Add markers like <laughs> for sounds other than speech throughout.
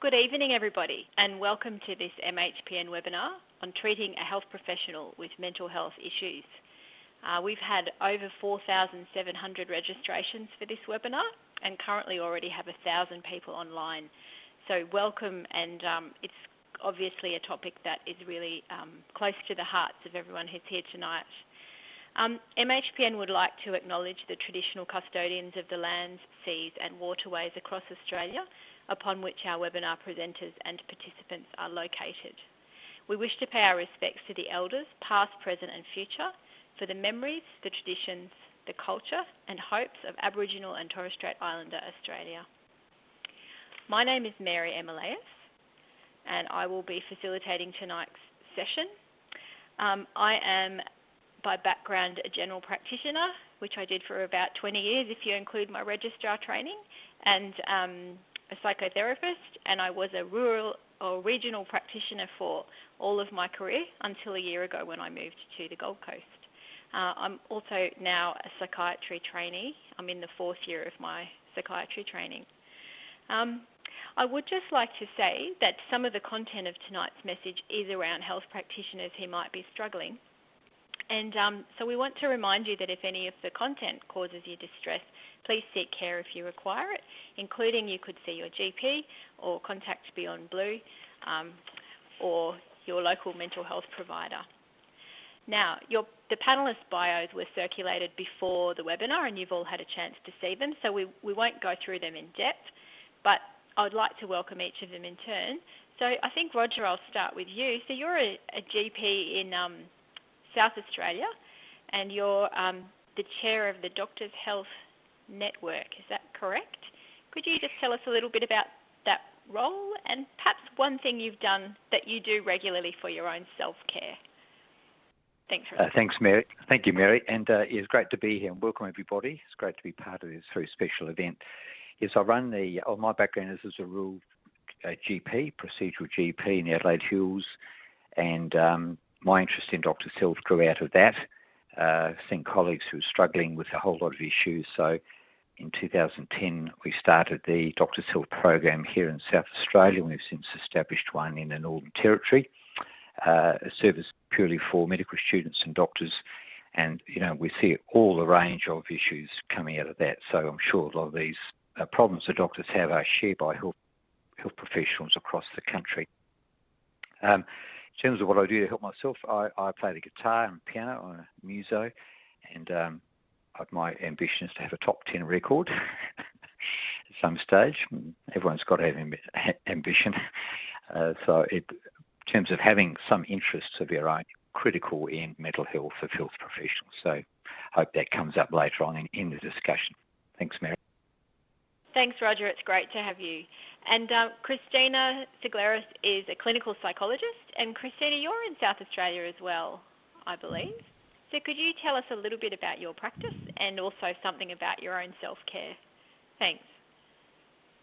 Good evening, everybody, and welcome to this MHPN webinar on treating a health professional with mental health issues. Uh, we've had over 4,700 registrations for this webinar and currently already have 1,000 people online. So welcome and um, it's obviously a topic that is really um, close to the hearts of everyone who's here tonight. Um, MHPN would like to acknowledge the traditional custodians of the lands, seas and waterways across Australia upon which our webinar presenters and participants are located. We wish to pay our respects to the elders, past, present and future, for the memories, the traditions, the culture and hopes of Aboriginal and Torres Strait Islander Australia. My name is Mary Emeleus and I will be facilitating tonight's session. Um, I am by background a general practitioner, which I did for about 20 years if you include my registrar training, and um, a psychotherapist, and I was a rural or regional practitioner for all of my career until a year ago when I moved to the Gold Coast. Uh, I'm also now a psychiatry trainee. I'm in the fourth year of my psychiatry training. Um, I would just like to say that some of the content of tonight's message is around health practitioners who might be struggling. And um, so we want to remind you that if any of the content causes you distress, please seek care if you require it, including you could see your GP or contact Beyond Blue um, or your local mental health provider. Now, your, the panelist bios were circulated before the webinar and you've all had a chance to see them, so we, we won't go through them in depth, but I'd like to welcome each of them in turn. So I think, Roger, I'll start with you. So you're a, a GP in um, South Australia and you're um, the chair of the Doctors Health Network. Is that correct? Could you just tell us a little bit about that role and perhaps one thing you've done that you do regularly for your own self-care? Thanks, uh, thanks, Mary. Thank you, Mary. And uh, it's great to be here and welcome everybody. It's great to be part of this very special event. Yes, I run the, oh, my background is as a rural uh, GP, procedural GP in the Adelaide Hills, and um, my interest in Dr. Health grew out of that, uh, seeing colleagues who were struggling with a whole lot of issues. So in 2010, we started the Doctors Health program here in South Australia. We've since established one in the Northern Territory, uh, a service purely for medical students and doctors. And, you know, we see all the range of issues coming out of that. So I'm sure a lot of these uh, problems that doctors have are shared by health, health professionals across the country. Um, in terms of what I do to help myself, I, I play the guitar and piano on a muso, and um, my ambition is to have a top 10 record <laughs> at some stage. Everyone's got to have <laughs> ambition. <laughs> Uh, so, it, in terms of having some interests of your own, critical in mental health of health professionals. So, hope that comes up later on in, in the discussion. Thanks, Mary. Thanks, Roger. It's great to have you. And uh, Christina Sigleris is a clinical psychologist. And Christina, you're in South Australia as well, I believe. So could you tell us a little bit about your practice and also something about your own self-care? Thanks.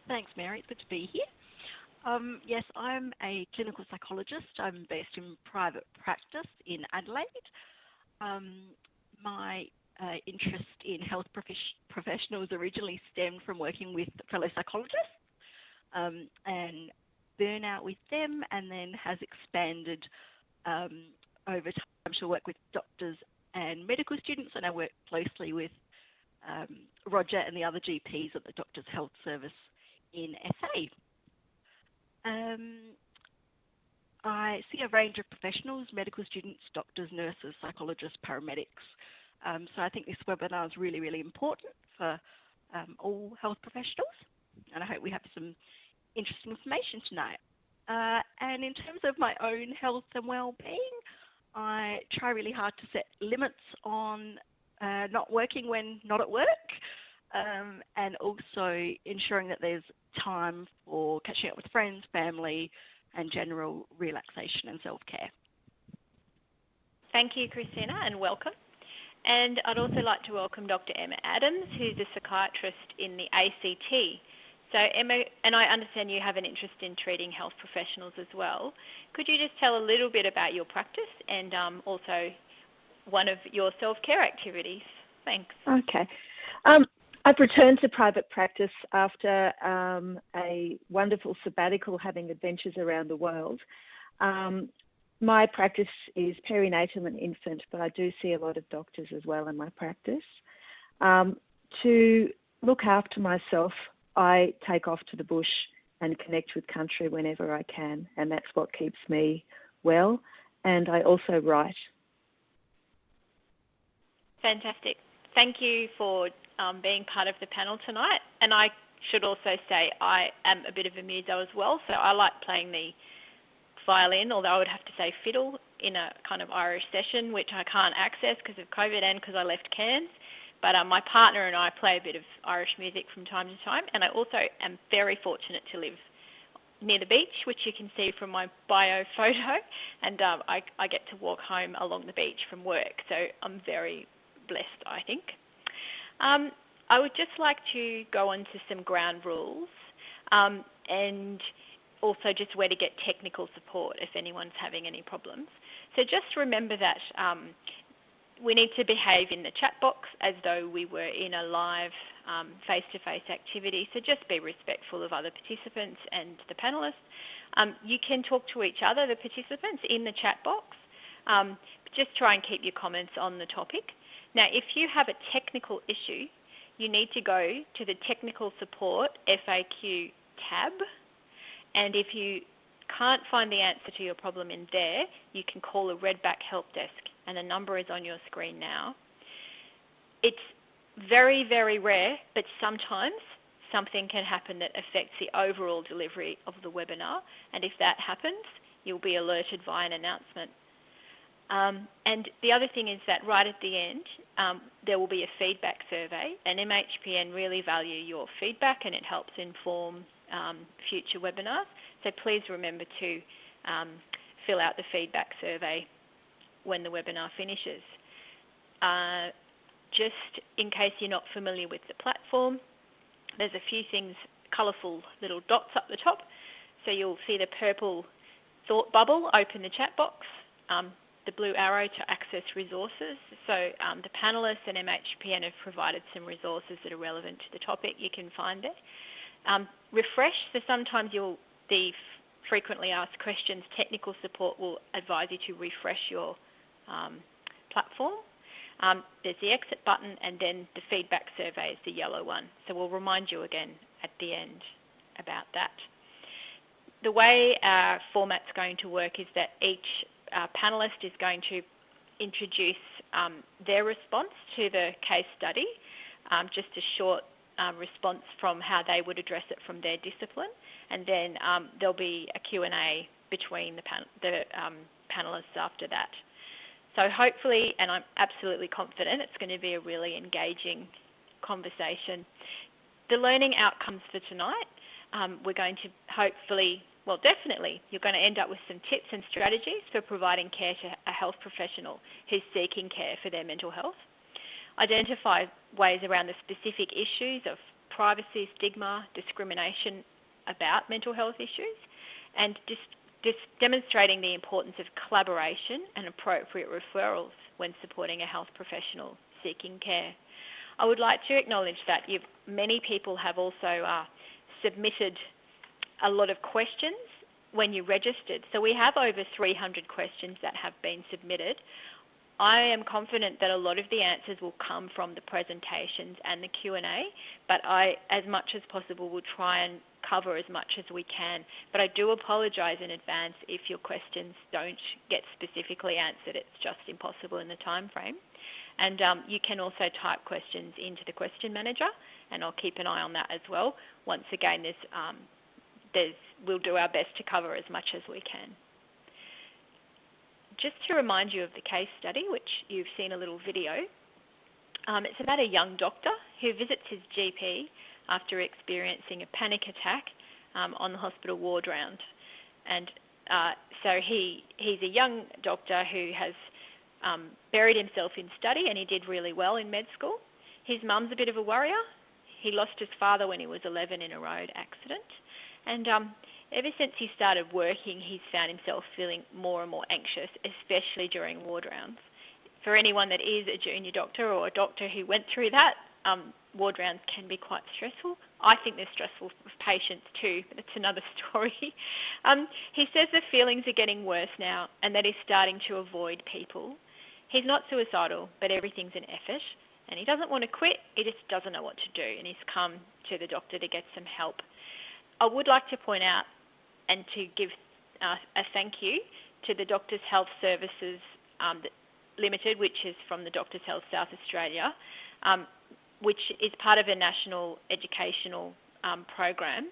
Thanks, Mary. It's good to be here. Um, yes, I'm a clinical psychologist. I'm based in private practice in Adelaide. Um, my uh, interest in health prof- professionals originally stemmed from working with fellow psychologists um, and burnout with them, and then has expanded um, over time to work with doctors and medical students, and I work closely with um, Roger and the other GPs at the Doctors Health Service in SA. Um, I see a range of professionals, medical students, doctors, nurses, psychologists, paramedics, um, so I think this webinar is really, really important for um, all health professionals, and I hope we have some interesting information tonight. Uh, and in terms of my own health and well-being, I try really hard to set limits on uh, not working when not at work, um, and also ensuring that there's time for catching up with friends, family, and general relaxation and self-care. Thank you, Christina, and welcome. And I'd also like to welcome Dr. Emma Adams, who's a psychiatrist in the ACT. So Emma, and I understand you have an interest in treating health professionals as well. Could you just tell a little bit about your practice and um, also one of your self-care activities? Thanks. Okay. Um, I've returned to private practice after um, a a wonderful sabbatical having adventures around the world. Um, my practice is perinatal and infant, but I do see a lot of doctors as well in my practice. Um, to look after myself, I take off to the bush and connect with country whenever I can, and that's what keeps me well. And I also write. Fantastic. Thank you for um, being part of the panel tonight. And I should also say I am a bit of a muso as well, so I like playing the violin, although I would have to say fiddle in a kind of Irish session, which I can't access because of COVID and because I left Cairns. But um, my partner and I play a bit of Irish music from time to time, and I also am very fortunate to live near the beach, which you can see from my bio <laughs> photo, and um, I, I get to walk home along the beach from work, so I'm very blessed, I think. Um, I would just like to go on to some ground rules um, and also just where to get technical support if anyone's having any problems. So just remember that um, we need to behave in the chat box as though we were in a live um, face-to-face activity. So just be respectful of other participants and the panelists. Um, you can talk to each other, the participants, in the chat box. Um, just try and keep your comments on the topic. Now, if you have a technical issue, you need to go to the Technical Support FAQ tab. And if you can't find the answer to your problem in there, you can call a Redback Help Desk, and the number is on your screen now. It's very, very rare, but sometimes something can happen that affects the overall delivery of the webinar. And if that happens, you'll be alerted via an announcement. Um, and the other thing is that right at the end, um, there will be a feedback survey, and MHPN really value your feedback and it helps inform um, future webinars. So please remember to um, fill out the feedback survey when the webinar finishes. Uh, just in case you're not familiar with the platform, there's a few things, colourful little dots up the top. So you'll see the purple thought bubble open the chat box. Um, the blue arrow to access resources. So um, the panelists and MHPN have provided some resources that are relevant to the topic you can find there. Um, refresh, so sometimes you'll, the frequently asked questions, technical support will advise you to refresh your um, platform. Um, there's the exit button and then the feedback survey is the yellow one. So we'll remind you again at the end about that. The way our format's going to work is that each uh, panelist is going to introduce um, their response to the case study, um, just a short uh, response from how they would address it from their discipline, and then um, there'll be a Q&A between the, pan the um, panelists after that. So hopefully, and I'm absolutely confident, it's going to be a really engaging conversation. The learning outcomes for tonight, um, we're going to hopefully well, definitely, you're going to end up with some tips and strategies for providing care to a health professional who's seeking care for their mental health. Identify ways around the specific issues of privacy, stigma, discrimination about mental health issues, and just, just demonstrating the importance of collaboration and appropriate referrals when supporting a health professional seeking care. I would like to acknowledge that many people have also uh, submitted a lot of questions when you registered. So we have over 300 questions that have been submitted. I am confident that a lot of the answers will come from the presentations and the Q&A, but I, as much as possible, will try and cover as much as we can. But I do apologise in advance if your questions don't get specifically answered. It's just impossible in the time frame. And um, you can also type questions into the question manager, and I'll keep an eye on that as well. Once again, there's um, we'll do our best to cover as much as we can. Just to remind you of the case study, which you've seen a little video, um, it's about a young doctor who visits his GP after experiencing a panic attack um, on the hospital ward round. And uh, so he, he's a young doctor who has um, buried himself in study and he did really well in med school. His mum's a bit of a worrier. He lost his father when he was 11 in a road accident. And um, ever since he started working, he's found himself feeling more and more anxious, especially during ward rounds. For anyone that is a junior doctor or a doctor who went through that, um, ward rounds can be quite stressful, I think they're stressful for patients too, but it's another <laughs> story. Um, he says the feelings are getting worse now and that he's starting to avoid people. He's not suicidal, but everything's an effort and he doesn't want to quit, he just doesn't know what to do and he's come to the doctor to get some help. I would like to point out and to give uh, a thank you to the Doctors Health Services um, Limited, which is from the Doctors Health South Australia, um, which is part of a national educational um, program,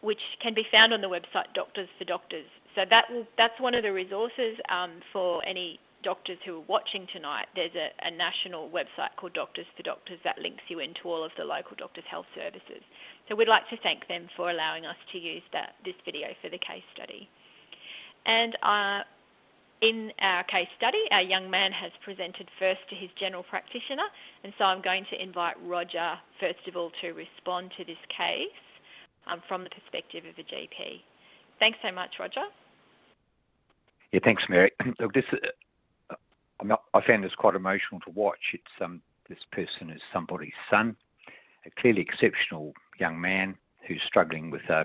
which can be found on the website Doctors for Doctors. So that will, that's one of the resources um, for any doctors who are watching tonight. There's a, a national website called Doctors for Doctors that links you into all of the local Doctors Health Services. So we'd like to thank them for allowing us to use that, this video for the case study. And uh, in our case study, our young man has presented first to his general practitioner, and so I'm going to invite Roger, first of all, to respond to this case um, from the perspective of a GP. Thanks so much, Roger. Yeah, thanks, Mary. <clears throat> Look, this uh, not, I found this quite emotional to watch. It's um, this person is somebody's son, a clearly exceptional young man who's struggling with uh,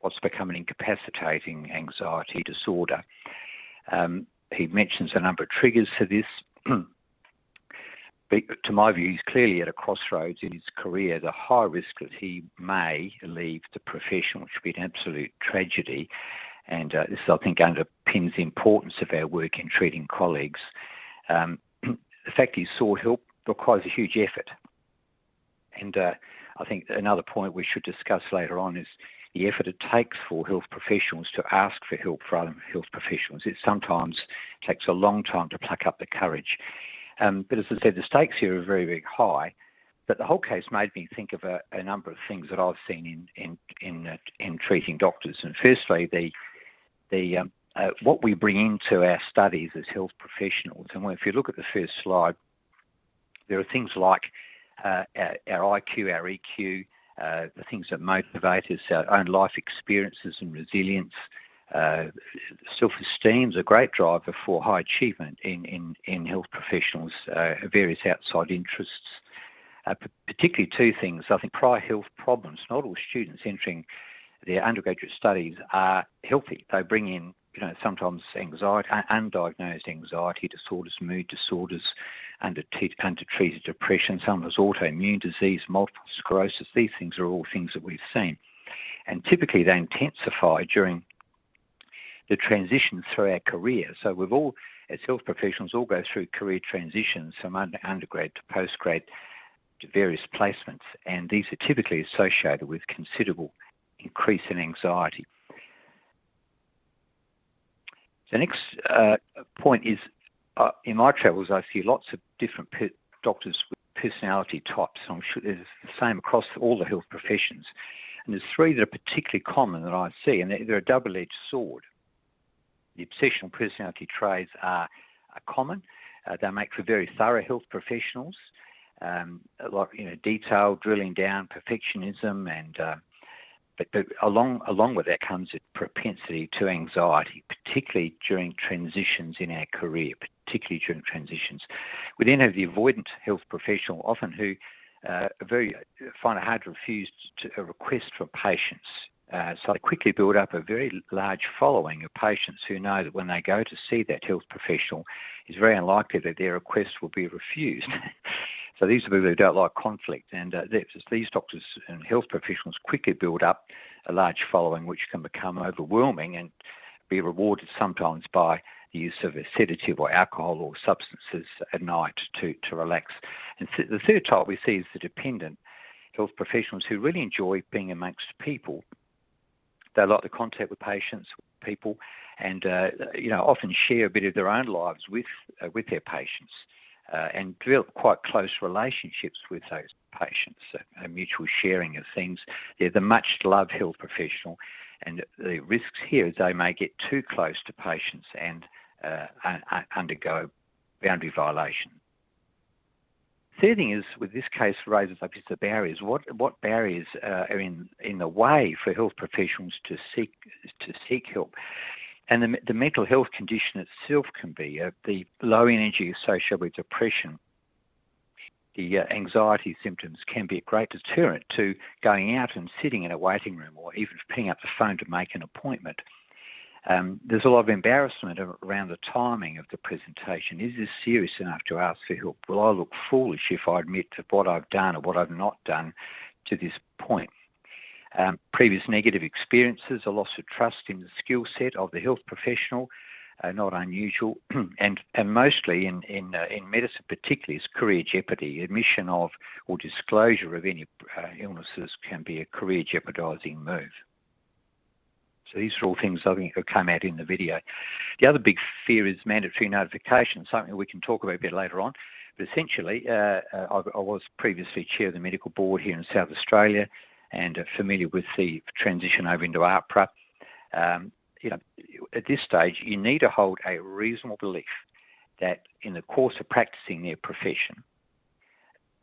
what's become an incapacitating anxiety disorder. Um, he mentions a number of triggers for this. <clears throat> but to my view, he's clearly at a crossroads in his career. The high risk that he may leave the profession, which would be an absolute tragedy. And uh, this, I think, underpins the importance of our work in treating colleagues. Um, <clears throat> the fact he sought help requires a huge effort. And uh, I think another point we should discuss later on is the effort it takes for health professionals to ask for help from other health professionals. It sometimes takes a long time to pluck up the courage. Um, but as I said, the stakes here are very, very high. But the whole case made me think of a, a number of things that I've seen in in in, uh, in treating doctors. And firstly, the the um, uh, what we bring into our studies as health professionals. And if you look at the first slide, there are things like uh, our, our, IQ, our EQ, uh, the things that motivate us, our own life experiences and resilience. Uh, self-esteem is a great driver for high achievement in, in, in health professionals, uh, various outside interests. Uh, particularly two things. I think prior health problems, not all students entering their undergraduate studies are healthy. They bring in, you know, sometimes anxiety, undiagnosed anxiety disorders, mood disorders, undertreated depression, some sometimes autoimmune disease, multiple sclerosis. These things are all things that we've seen. And typically they intensify during the transition through our career. So we've all, as health professionals, all go through career transitions from undergrad to postgrad to various placements. And these are typically associated with considerable increase in anxiety. The next uh, point is uh, in my travels, I see lots of different doctors with personality types. I'm sure there's the same across all the health professions. And there's three that are particularly common that I see, and they're, they're a double-edged sword. The obsessional personality traits are, are common. Uh, they make for very thorough health professionals. Um, a you know, detail, drilling down, perfectionism, and uh, but, but along along with that comes a propensity to anxiety, particularly during transitions in our career, particularly during transitions. We then have the avoidant health professional, often who uh, very find it hard to refuse to a request from patients. Uh, so they quickly build up a very large following of patients who know that when they go to see that health professional, it's very unlikely that their request will be refused. <laughs> So these are people who don't like conflict, and uh, these doctors and health professionals quickly build up a large following, which can become overwhelming and be rewarded sometimes by the use of a sedative or alcohol or substances at night to, to relax. And th- the third type we see is the dependent health professionals who really enjoy being amongst people. They like the contact with patients, people, and uh, you know often share a bit of their own lives with uh, with their patients uh, and develop quite close relationships with those patients, a, a mutual sharing of things. They're the much loved health professional, and the risks here is they may get too close to patients and uh, undergo boundary violation. Third thing is, with this case, raises up is the barriers. What what barriers uh, are in in the way for health professionals to seek to seek help? And the, the mental health condition itself can be uh, the low energy associated with depression the uh, anxiety symptoms can be a great deterrent to going out and sitting in a waiting room or even picking up the phone to make an appointment. Um, there's a lot of embarrassment around the timing of the presentation. Is this serious enough to ask for help? Will I look foolish if I admit to what I've done or what I've not done to this point? Um, previous negative experiences, a loss of trust in the skill set of the health professional, uh, not unusual, <clears throat> and and mostly in in uh, in medicine, particularly, is career jeopardy. Admission of or disclosure of any uh, illnesses can be a career jeopardising move. So these are all things I think that came out in the video. The other big fear is mandatory notification, something we can talk about a bit later on. But essentially, uh, uh I, I, was previously chair of the medical board here in South Australia and uh, familiar with the transition over into AHPRA. Um, you know, at this stage, you need to hold a reasonable belief that in the course of practicing their profession,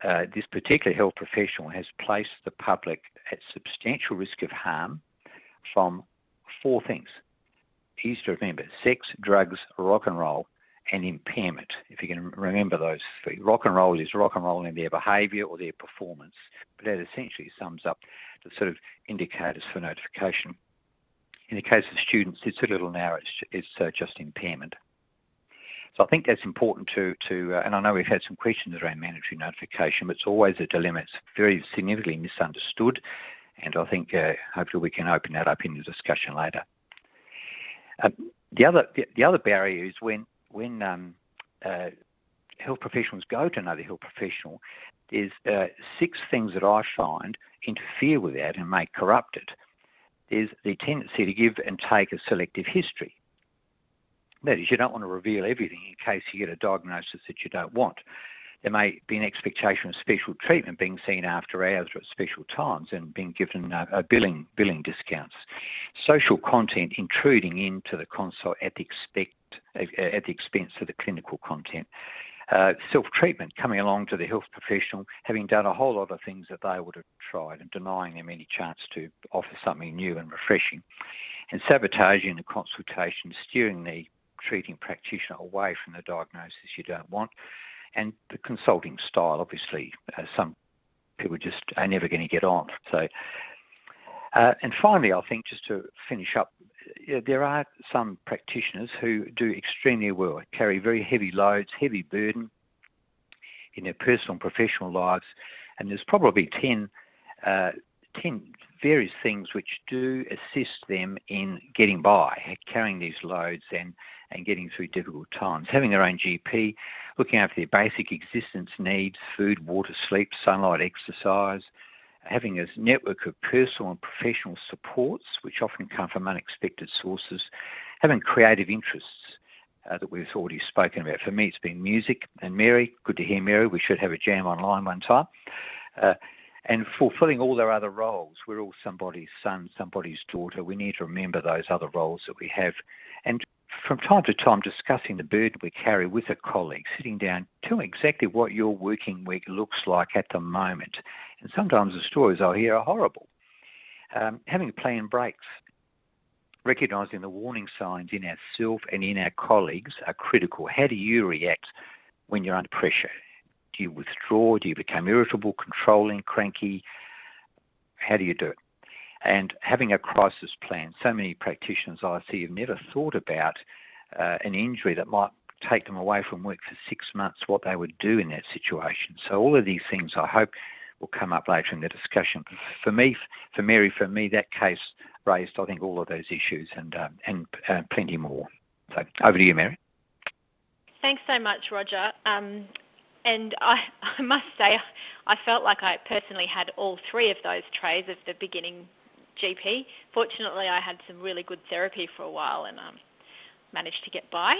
uh, this particular health professional has placed the public at substantial risk of harm from four things. Easy to remember sex, drugs, rock and roll, and impairment. If you can remember those three. Rock and roll is rock and roll in their behaviour or their performance, but that essentially sums up the sort of indicators for notification. In the case of students, it's a little narrow, it's, uh, just impairment. So I think that's important to, to uh, and I know we've had some questions around mandatory notification, but it's always a dilemma. It's very significantly misunderstood, and I think uh, hopefully we can open that up in the discussion later. Uh, the other the, the, other barrier is when when um, uh, health professionals go to another health professional, there's uh, six things that I find interfere with that and may corrupt it there's the tendency to give and take a selective history. That is, you don't want to reveal everything in case you get a diagnosis that you don't want. There may be an expectation of special treatment being seen after hours or at special times and being given uh, a billing billing discounts. Social content intruding into the consult at the expect uh, at the expense of the clinical content uh, self-treatment, coming along to the health professional, having done a whole lot of things that they would have tried and denying them any chance to offer something new and refreshing, and sabotaging the consultation, steering the treating practitioner away from the diagnosis you don't want, and the consulting style. Obviously, uh, some people just are never going to get on. So, uh, and finally, I think just to finish up there are some practitioners who do extremely well, carry very heavy loads, heavy burden in their personal and professional lives, and there's probably 10, uh, 10 various things which do assist them in getting by, carrying these loads and, and getting through difficult times. Having their own GP, looking after their basic existence needs, food, water, sleep, sunlight, exercise, having a network of personal and professional supports, which often come from unexpected sources, having creative interests uh, that we've already spoken about. For me, it's been music and Mary. Good to hear, Mary. We should have a jam online one time. Uh, and fulfilling all their other roles. We're all somebody's son, somebody's daughter. We need to remember those other roles that we have. And from time to time, discussing the burden we carry with a colleague, sitting down, tell exactly what your working week looks like at the moment and sometimes the stories I hear are horrible. Um, having planned breaks, recognising the warning signs in ourselves and in our colleagues are critical. How do you react when you're under pressure? Do you withdraw? Do you become irritable, controlling, cranky? How do you do it? And having a crisis plan. So many practitioners I see have never thought about uh, an injury that might take them away from work for six months, what they would do in that situation. So all of these things I hope will come up later in the discussion. For me, for Mary, for me, that case raised, I think, all of those issues and uh, and uh, plenty more. So over to you, Mary. Thanks so much, Roger. Um, and I, <laughs> I must say, I felt like I personally had all three of those trays of the beginning GP. Fortunately, I had some really good therapy for a while and um, managed to get by.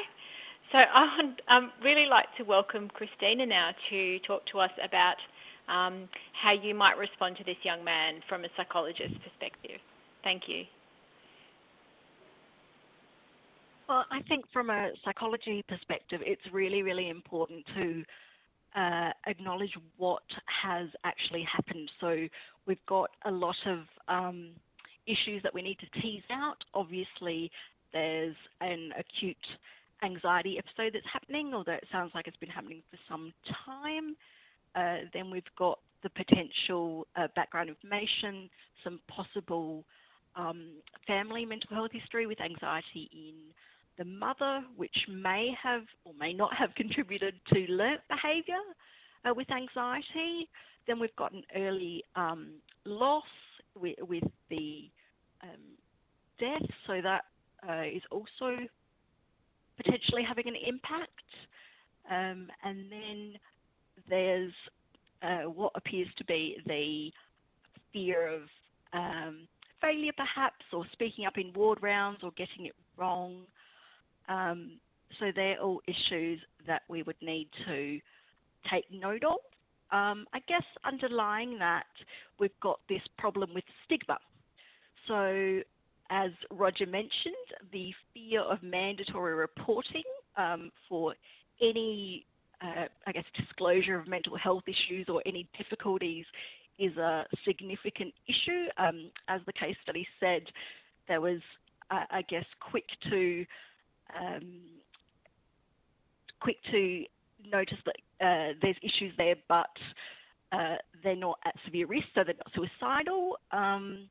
So I would um, really like to welcome Christina now to talk to us about um, how you might respond to this young man from a psychologist's perspective. Thank you. Well, I think from a psychology perspective, it's really, really important to uh, acknowledge what has actually happened. So we've got a lot of um, issues that we need to tease out. Obviously, there's an acute anxiety episode that's happening, although it sounds like it's been happening for some time. uh, then we've got the potential uh, background information, some possible um, family mental health history with anxiety in the mother, which may have or may not have <laughs> contributed to learnt behaviour uh, with anxiety. Then we've got an early um, loss with, with the um, death, so that uh, is also potentially having an impact. Um, and then there's uh, what appears to be the fear of um, failure, perhaps, or speaking up in ward rounds or getting it wrong. Um, so they're all issues that we would need to take note of. Um, I guess underlying that, we've got this problem with stigma. So, as Roger mentioned, the fear of mandatory reporting um, for any, uh, I guess, disclosure of mental health issues or any difficulties is a significant issue. Um, as the case study said, there was, uh, I guess, quick to um, quick to notice that uh, there's issues there, but uh, they're not at severe risk, so they're not suicidal. Um,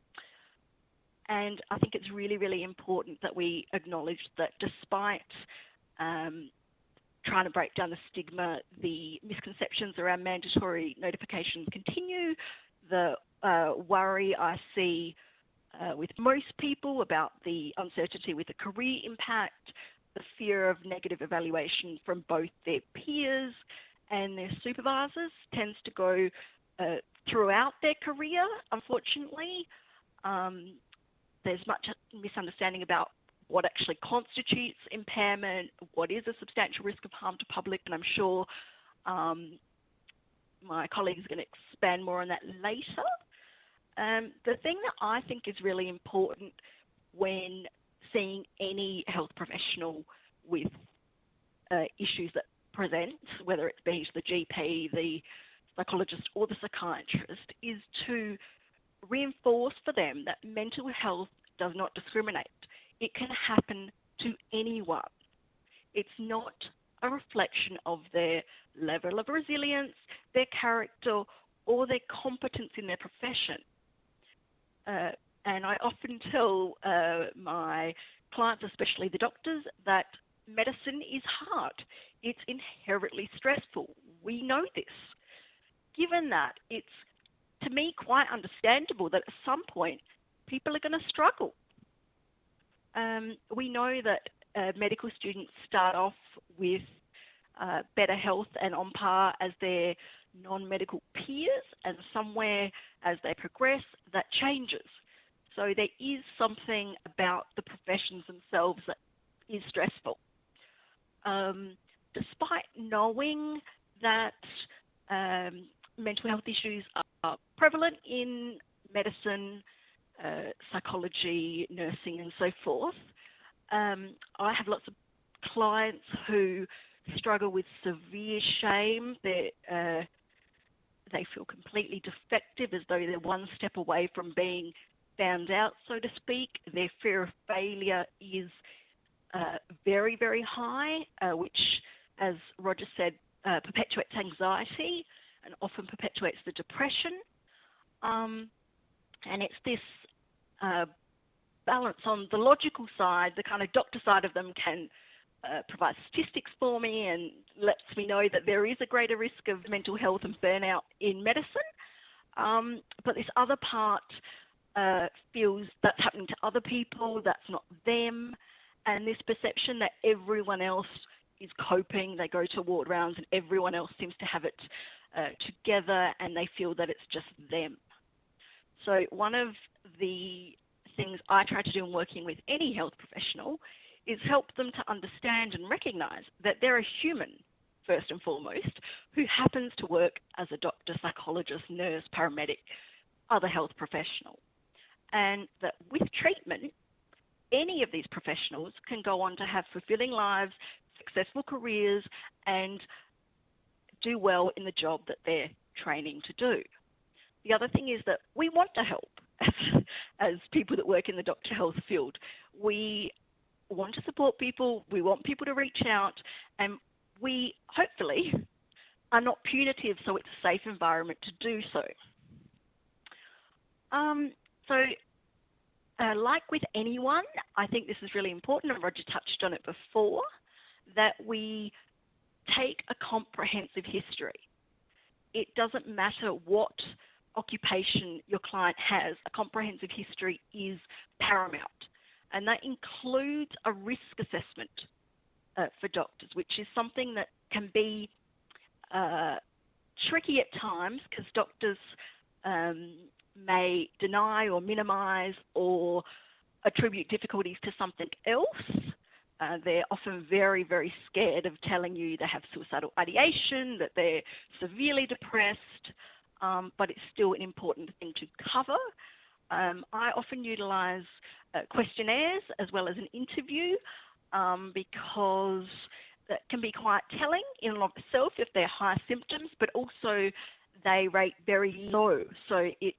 and I think it's really, really important that we acknowledge that despite um, trying to break down the stigma, the misconceptions around mandatory notifications continue. The uh, worry I see uh, with most people about the uncertainty with the career impact, the fear of negative evaluation from both their peers and their supervisors tends to go uh, throughout their career, unfortunately. Um, there's much misunderstanding about what actually constitutes impairment, what is a substantial risk of harm to public, and I'm sure um, my colleagues are going to expand more on that later. Um, the thing that I think is really important when seeing any health professional with uh, issues that present, whether it be the GP, the psychologist, or the psychiatrist, is to reinforce for them that mental health does not discriminate. It can happen to anyone. It's not a reflection of their level of resilience, their character, or their competence in their profession. Uh, and I often tell uh, my clients, especially the doctors, that medicine is hard. It's inherently stressful. We know this. Given that, it's to me quite understandable that at some point people are going to struggle. Um, we know that uh, medical students start off with uh, better health and on par as their non medical peers, and somewhere as they progress, that changes. So there is something about the professions themselves that is stressful. Um, despite knowing that um, mental health issues are prevalent in medicine, uh, psychology, nursing, and so forth. Um, I have lots of clients who struggle with severe shame. Uh, they feel completely defective, as though they're one step away from being found out, so to speak. Their fear of failure is uh, very, very high, uh, which, as Roger said, uh, perpetuates anxiety and often perpetuates the depression. Um, and it's this uh, balance on the logical side, the kind of doctor side of them can uh, provide statistics for me and lets me know that there is a greater risk of mental health and burnout in medicine. Um, but this other part uh, feels that's happening to other people, that's not them, and this perception that everyone else is coping, they go to ward rounds and everyone else seems to have it uh, together and they feel that it's just them. So, one of the things I try to do in working with any health professional is help them to understand and recognize that they're a human, first and foremost, who happens to work as a doctor, psychologist, nurse, paramedic, other health professional. And that with treatment, any of these professionals can go on to have fulfilling lives, successful careers, and do well in the job that they're training to do. The other thing is that we want to help <laughs> as, people that work in the doctor health field. We want to support people, we want people to reach out, and we hopefully are not punitive, so it's a safe environment to do so. Um, so, uh, like with anyone, I think this is really important, and Roger touched on it before, that we take a comprehensive history. It doesn't matter what occupation your client has, a comprehensive history is paramount. And that includes a risk assessment uh, for doctors, which is something that can be uh, tricky at times because doctors um, may deny or minimize or attribute difficulties to something else. Uh, they're often very, very scared of telling you they have suicidal ideation, that they're severely depressed, um, but it's still an important thing to cover. Um, I often utilize uh, questionnaires as well as an interview um, because that can be quite telling in and of itself if they're high symptoms, but also they rate very low. So it's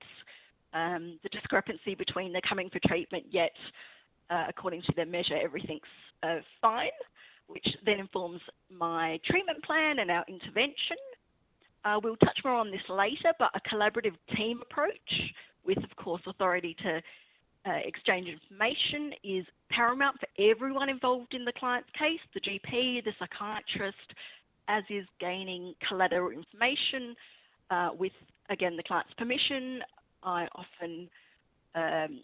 um, the discrepancy between they're coming for treatment, yet uh, according to their measure, everything's uh, fine, which then informs my treatment plan and our intervention. Uh, we'll touch more on this later, but a collaborative team approach with, of course, authority to uh, exchange information is paramount for everyone involved in the client's case, the GP, the psychiatrist, as is gaining collateral information uh, with, again, the client's permission. I often um,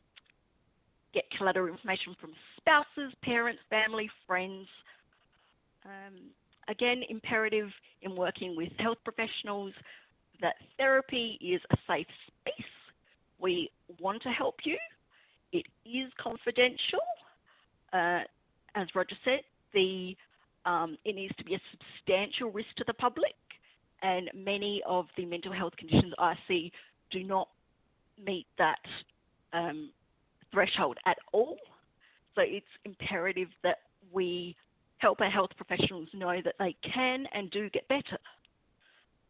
get collateral information from spouses, parents, family, friends. Um, again, imperative in working with health professionals that therapy is a safe space. We want to help you. It is confidential. Uh, as Roger said, the um, it needs to be a substantial risk to the public, and many of the mental health conditions I see do not meet that um, threshold at all. So it's imperative that we help our health professionals know that they can and do get better,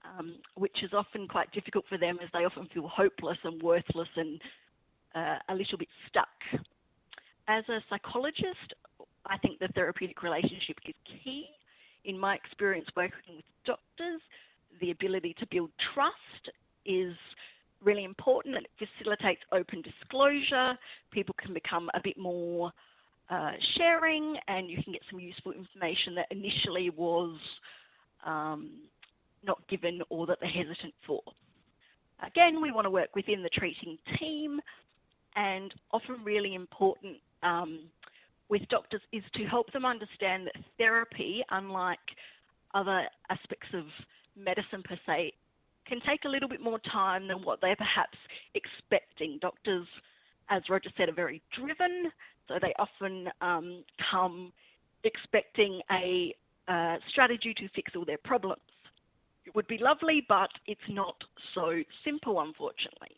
um, which is often quite difficult for them as they often feel hopeless and worthless and uh, a little bit stuck. As a psychologist, I think the therapeutic relationship is key. In my experience working with doctors, the ability to build trust is really important it facilitates open disclosure. People can become a bit more uh, sharing and you can get some useful information that initially was um, not given or that they're hesitant for. Again, we want to work within the treating team and often really important um, with doctors is to help them understand that therapy, unlike other aspects of medicine per se, can take a little bit more time than what they're perhaps expecting. Doctors, as Roger said, are very driven. So they often um, come expecting a uh, strategy to fix all their problems. It would be lovely, but it's not so simple, unfortunately.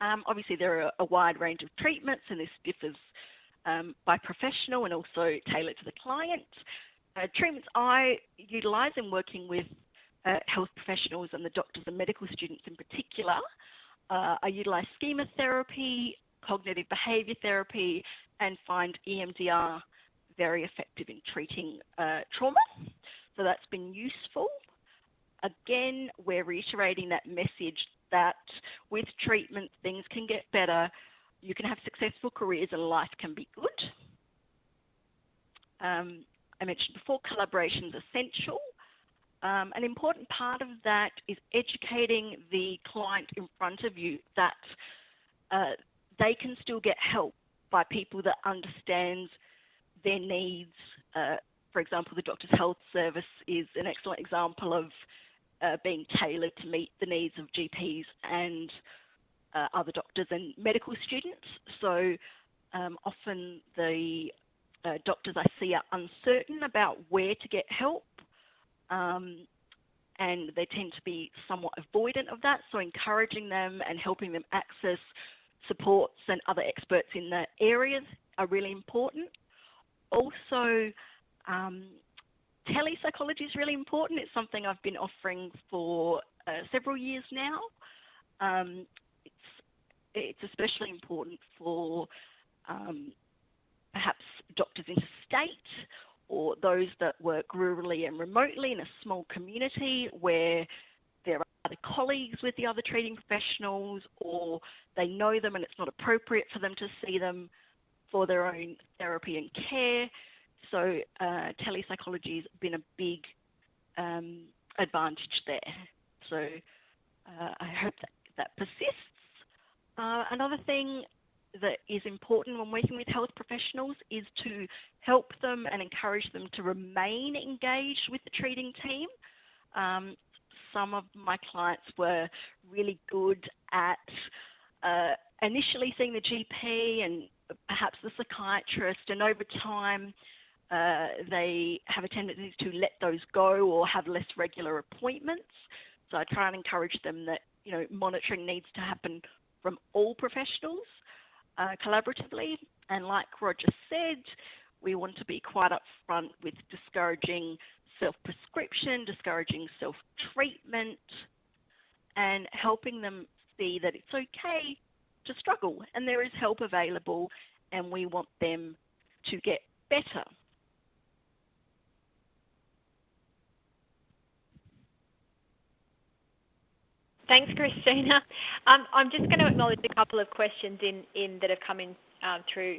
Um, obviously, there are a wide range of treatments, and this differs um, by professional and also tailored to the client. Uh, treatments I utilise in working with health professionals and the doctors and medical students in particular uh, I utilise schema therapy, cognitive behaviour therapy, and find EMDR very effective in treating uh, trauma. So that's been useful. Again, we're reiterating that message that with treatment, things can get better. You can have successful careers and life can be good. Um, I mentioned before, collaboration is essential. Um, an important part of that is educating the client in front of you that uh, they can still get help by people that understand their needs. Uh, for example, the Doctors Health Service is an excellent example of uh, being tailored to meet the needs of GPs and uh, other doctors and medical students. So um, often the uh, doctors I see are uncertain about where to get help. Um, and they tend to be somewhat avoidant of that. So encouraging them and helping them access supports and other experts in the areas are really important. Also, um, telepsychology is really important. It's something I've been offering for uh, several years now. Um, it's, it's especially important for um, perhaps doctors interstate or those that work rurally and remotely in a small community where there are other colleagues with the other treating professionals or they know them and it's not appropriate for them to see them for their own therapy and care. So uh, telepsychology has been a big um, advantage there. So uh, I hope that that persists. Uh, another thing that is important when working with health professionals is to help them and encourage them to remain engaged with the treating team. Um, some of my clients were really good at uh, initially seeing the GP and perhaps the psychiatrist, and over time uh, they have a tendency to let those go or have less regular appointments. So I try and encourage them that you know monitoring needs to happen from all professionals uh, collaboratively. And like Roger said, we want to be quite upfront with discouraging self-prescription, discouraging self-treatment, and helping them see that it's okay to struggle and there is help available and we want them to get better. Thanks, Christina. Um, I'm just going to acknowledge a couple of questions in, in that have come in um, through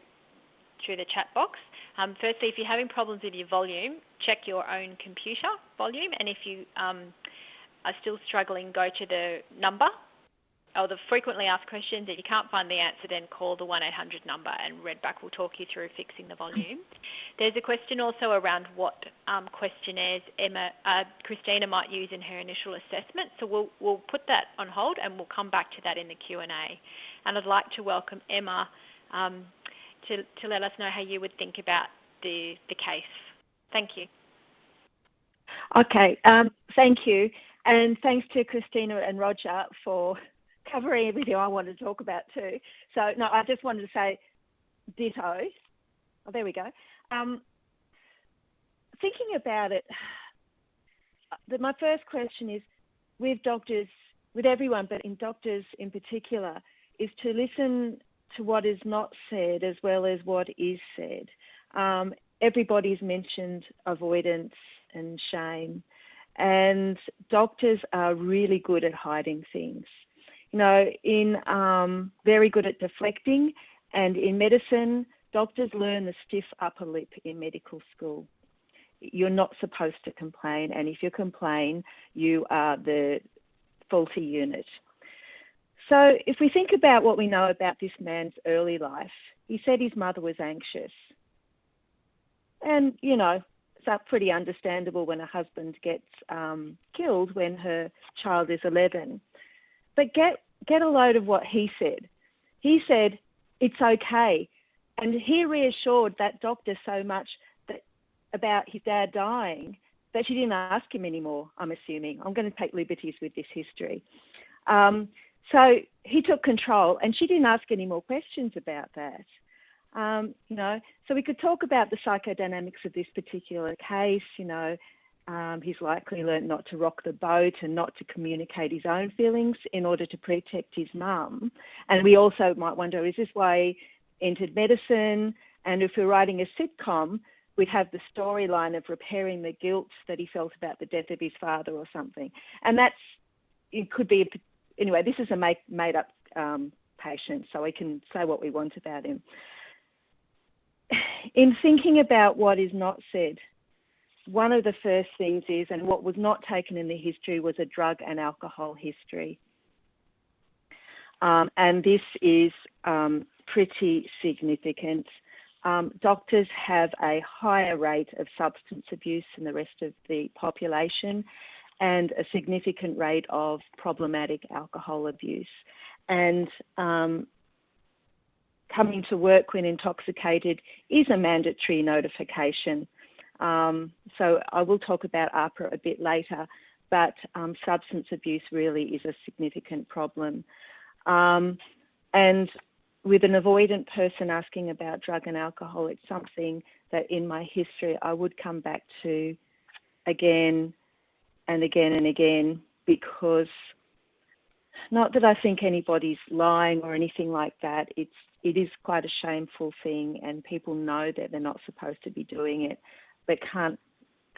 through the chat box. Um, firstly, if you're having problems with your volume, check your own computer volume, and if you um, are still struggling, go to the number or the frequently asked questions. If you can't find the answer, then call the 1-800 number and Redback will talk you through fixing the volume. There's a question also around what um, questionnaires Emma, uh, Christina might use in her initial assessment. So we'll, we'll put that on hold and we'll come back to that in the Q&A. And I'd like to welcome Emma um, to, to let us know how you would think about the, the case. Thank you. Okay, um, thank you. And thanks to Christina and Roger for covering everything I wanted to talk about too. So no, I just wanted to say ditto. Oh, there we go. Um, thinking about it, my first question is with doctors, with everyone, but in doctors in particular, is to listen to what is not said as well as what is said. Um, everybody's mentioned avoidance and shame, and doctors are really good at hiding things you know, in um, very good at deflecting, and in medicine, doctors learn the stiff upper lip in medical school. You're not supposed to complain, and if you complain, you are the faulty unit. So, if we think about what we know about this man's early life, he said his mother was anxious. And, you know, it's pretty understandable when a husband gets um, killed when her child is 11. But get get a load of what he said. He said it's okay, and he reassured that doctor so much that about his dad dying that she didn't ask him anymore. I'm assuming. I'm going to take liberties with this history. Um, so he took control, and she didn't ask any more questions about that. Um, you know, so we could talk about the psychodynamics of this particular case. You know, um, he's likely learnt not to rock the boat and not to communicate his own feelings in order to protect his mum. And we also might wonder is this why he entered medicine? And if we're writing a sitcom, we'd have the storyline of repairing the guilt that he felt about the death of his father or something. And that's, it could be, anyway, this is a make, made up um, patient, so we can say what we want about him. <sighs> In thinking about what is not said, one of the first things is, and what was not taken in the history was a drug and alcohol history. Um, and this is um, pretty significant. Um, doctors have a higher rate of substance abuse than the rest of the population and a significant rate of problematic alcohol abuse. And um, coming to work when intoxicated is a mandatory notification um, so I will talk about AHPRA a bit later, but um, substance abuse really is a significant problem. Um, and with an avoidant person asking about drug and alcohol, it's something that in my history I would come back to again and again and again because not that I think anybody's lying or anything like that. It's it is quite a shameful thing, and people know that they're not supposed to be doing it they can't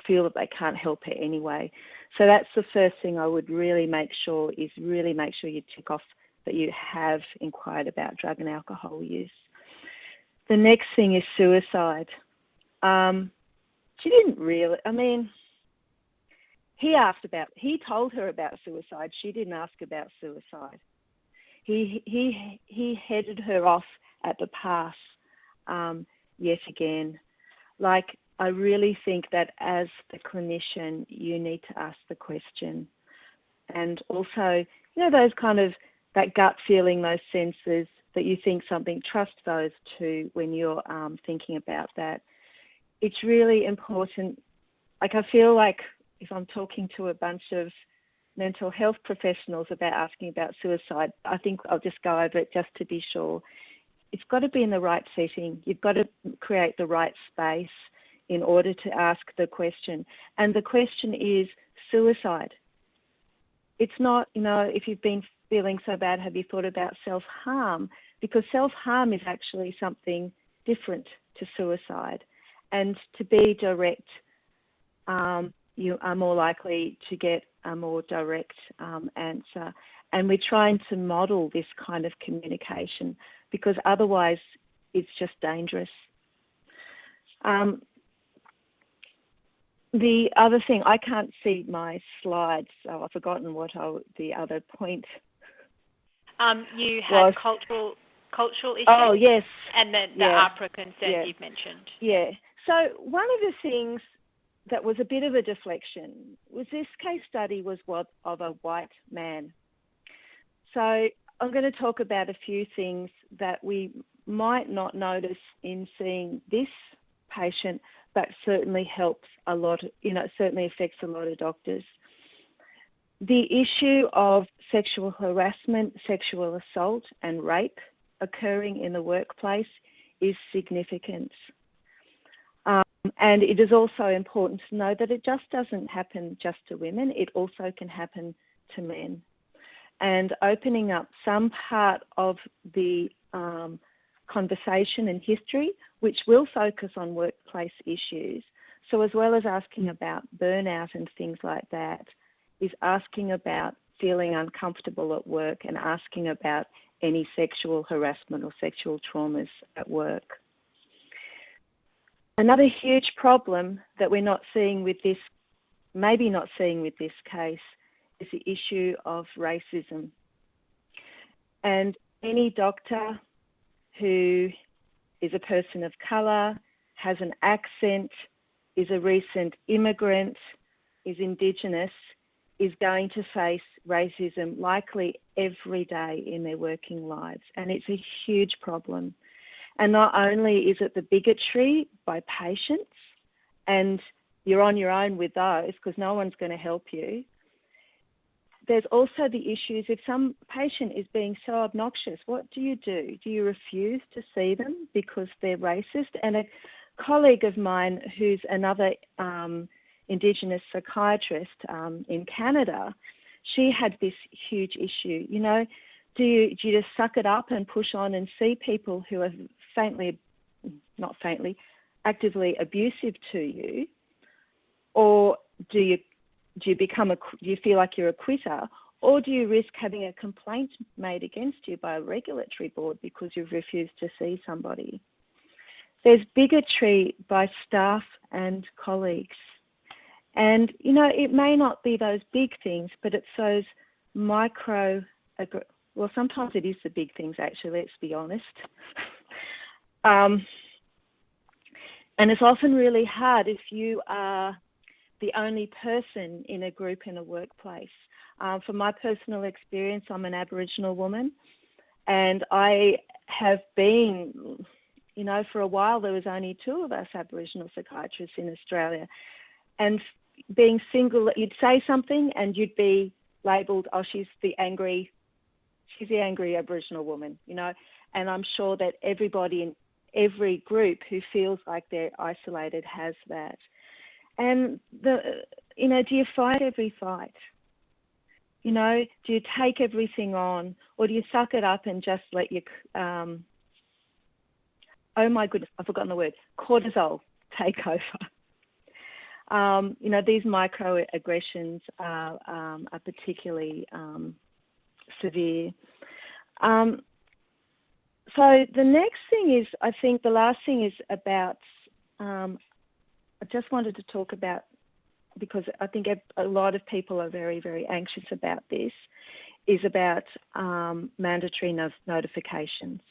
feel that they can't help it anyway. So that's the first thing I would really make sure is really make sure you tick off that you have inquired about drug and alcohol use. The next thing is suicide. Um, she didn't really, I mean, he asked about, he told her about suicide. She didn't ask about suicide. He, he, he headed her off at the pass um, yet again. Like, I really think that as the clinician, you need to ask the question. And also, you know, those kind of that gut feeling, those senses that you think something, trust those too when you're um, thinking about that. It's really important. Like, I feel like if I'm talking to a bunch of mental health professionals about asking about suicide, I think I'll just go over it just to be sure. It's got to be in the right setting. You've got to create the right space in order to ask the question. And the question is suicide. It's not, you know, if you've been feeling so bad, have you thought about self harm? Because self harm is actually something different to suicide. And to be direct, um, you are more likely to get a more direct um, answer. And we're trying to model this kind of communication because otherwise it's just dangerous. Um, the other thing, I can't see my slides, so I've forgotten what I, the other point um, you had was, cultural cultural issues. Oh yes, and then the yeah. AHPRA concern you've mentioned. Yeah. So one of the things that was a bit of a deflection was this case study was what of a white man. So I'm going to talk about a few things that we might not notice in seeing this patient, but certainly helps a lot. You know, certainly affects a lot of doctors. The issue of sexual harassment, sexual assault, and rape occurring in the workplace is significant. Um, and it is also important to know that it just doesn't happen just to women, it also can happen to men. And opening up some part of the um, conversation and history, which will focus on workplace issues. So, as well as asking about burnout and things like that, is asking about feeling uncomfortable at work and asking about any sexual harassment or sexual traumas at work. Another huge problem that we're not seeing with this, maybe not seeing with this case, is the issue of racism. And any doctor who is a person of colour, has an accent, is a recent immigrant, is Indigenous, is going to face racism likely every day in their working lives. And it's a huge problem. And not only is it the bigotry by patients, and you're on your own with those because no one's going to help you. There's also the issues if some patient is being so obnoxious, what do you do? Do you refuse to see them because they're racist? And a colleague of mine who's another um, Indigenous psychiatrist um, in Canada, she had this huge issue. You know, do you, do you just suck it up and push on and see people who are faintly, not faintly, actively abusive to you, or do you do you become a do you feel like you're a quitter, or do you risk having a complaint made against you by a regulatory board because you've refused to see somebody? There's bigotry by staff and colleagues. And, you know, it may not be those big things, but it's those micro, well, sometimes it is the big things, actually, let's be honest. <laughs> um, and it's often really hard if you are the only person in a group in a workplace. Um, from my personal experience, I'm an Aboriginal woman, and I have been, you know, for a while there was only two of us Aboriginal psychiatrists in Australia, and being single, you'd say something and you'd be labelled, oh, she's the angry, she's the angry Aboriginal woman, you know. And I'm sure that everybody in every group who feels like they're isolated has that. And the, you know, do you fight every fight? You know, do you take everything on, or do you suck it up and just let your, um, oh my goodness, I've forgotten the word, cortisol take <laughs> over? um, you know, these microaggressions are, um, are particularly um, severe. Um, so the next thing is, I think the last thing is about, um, I just wanted to talk about, because I think a lot of people are very, very anxious about this, is about um, mandatory no notifications.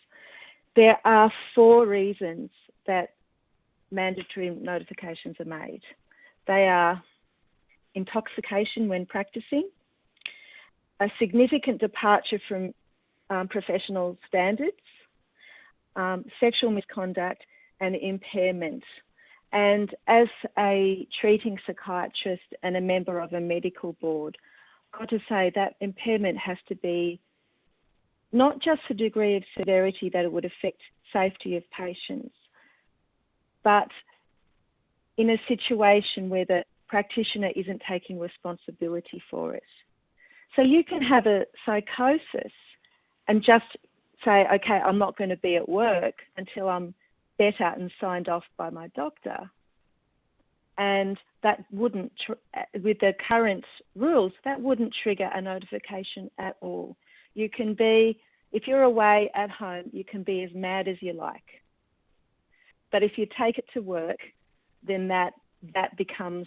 There are four reasons that mandatory notifications are made. They are intoxication when practicing, a significant departure from um, professional standards, um, sexual misconduct, and impairment. And as a treating psychiatrist and a member of a medical board, I've got to say that impairment has to be not just the degree of severity that it would affect safety of patients, but in a situation where the practitioner isn't taking responsibility for it. So you can have a psychosis and just say, okay, I'm not going to be at work until I'm better and signed off by my doctor. And that wouldn't, with the current rules, that wouldn't trigger a notification at all. You can be, if you're away at home, you can be as mad as you like. But if you take it to work, then that that becomes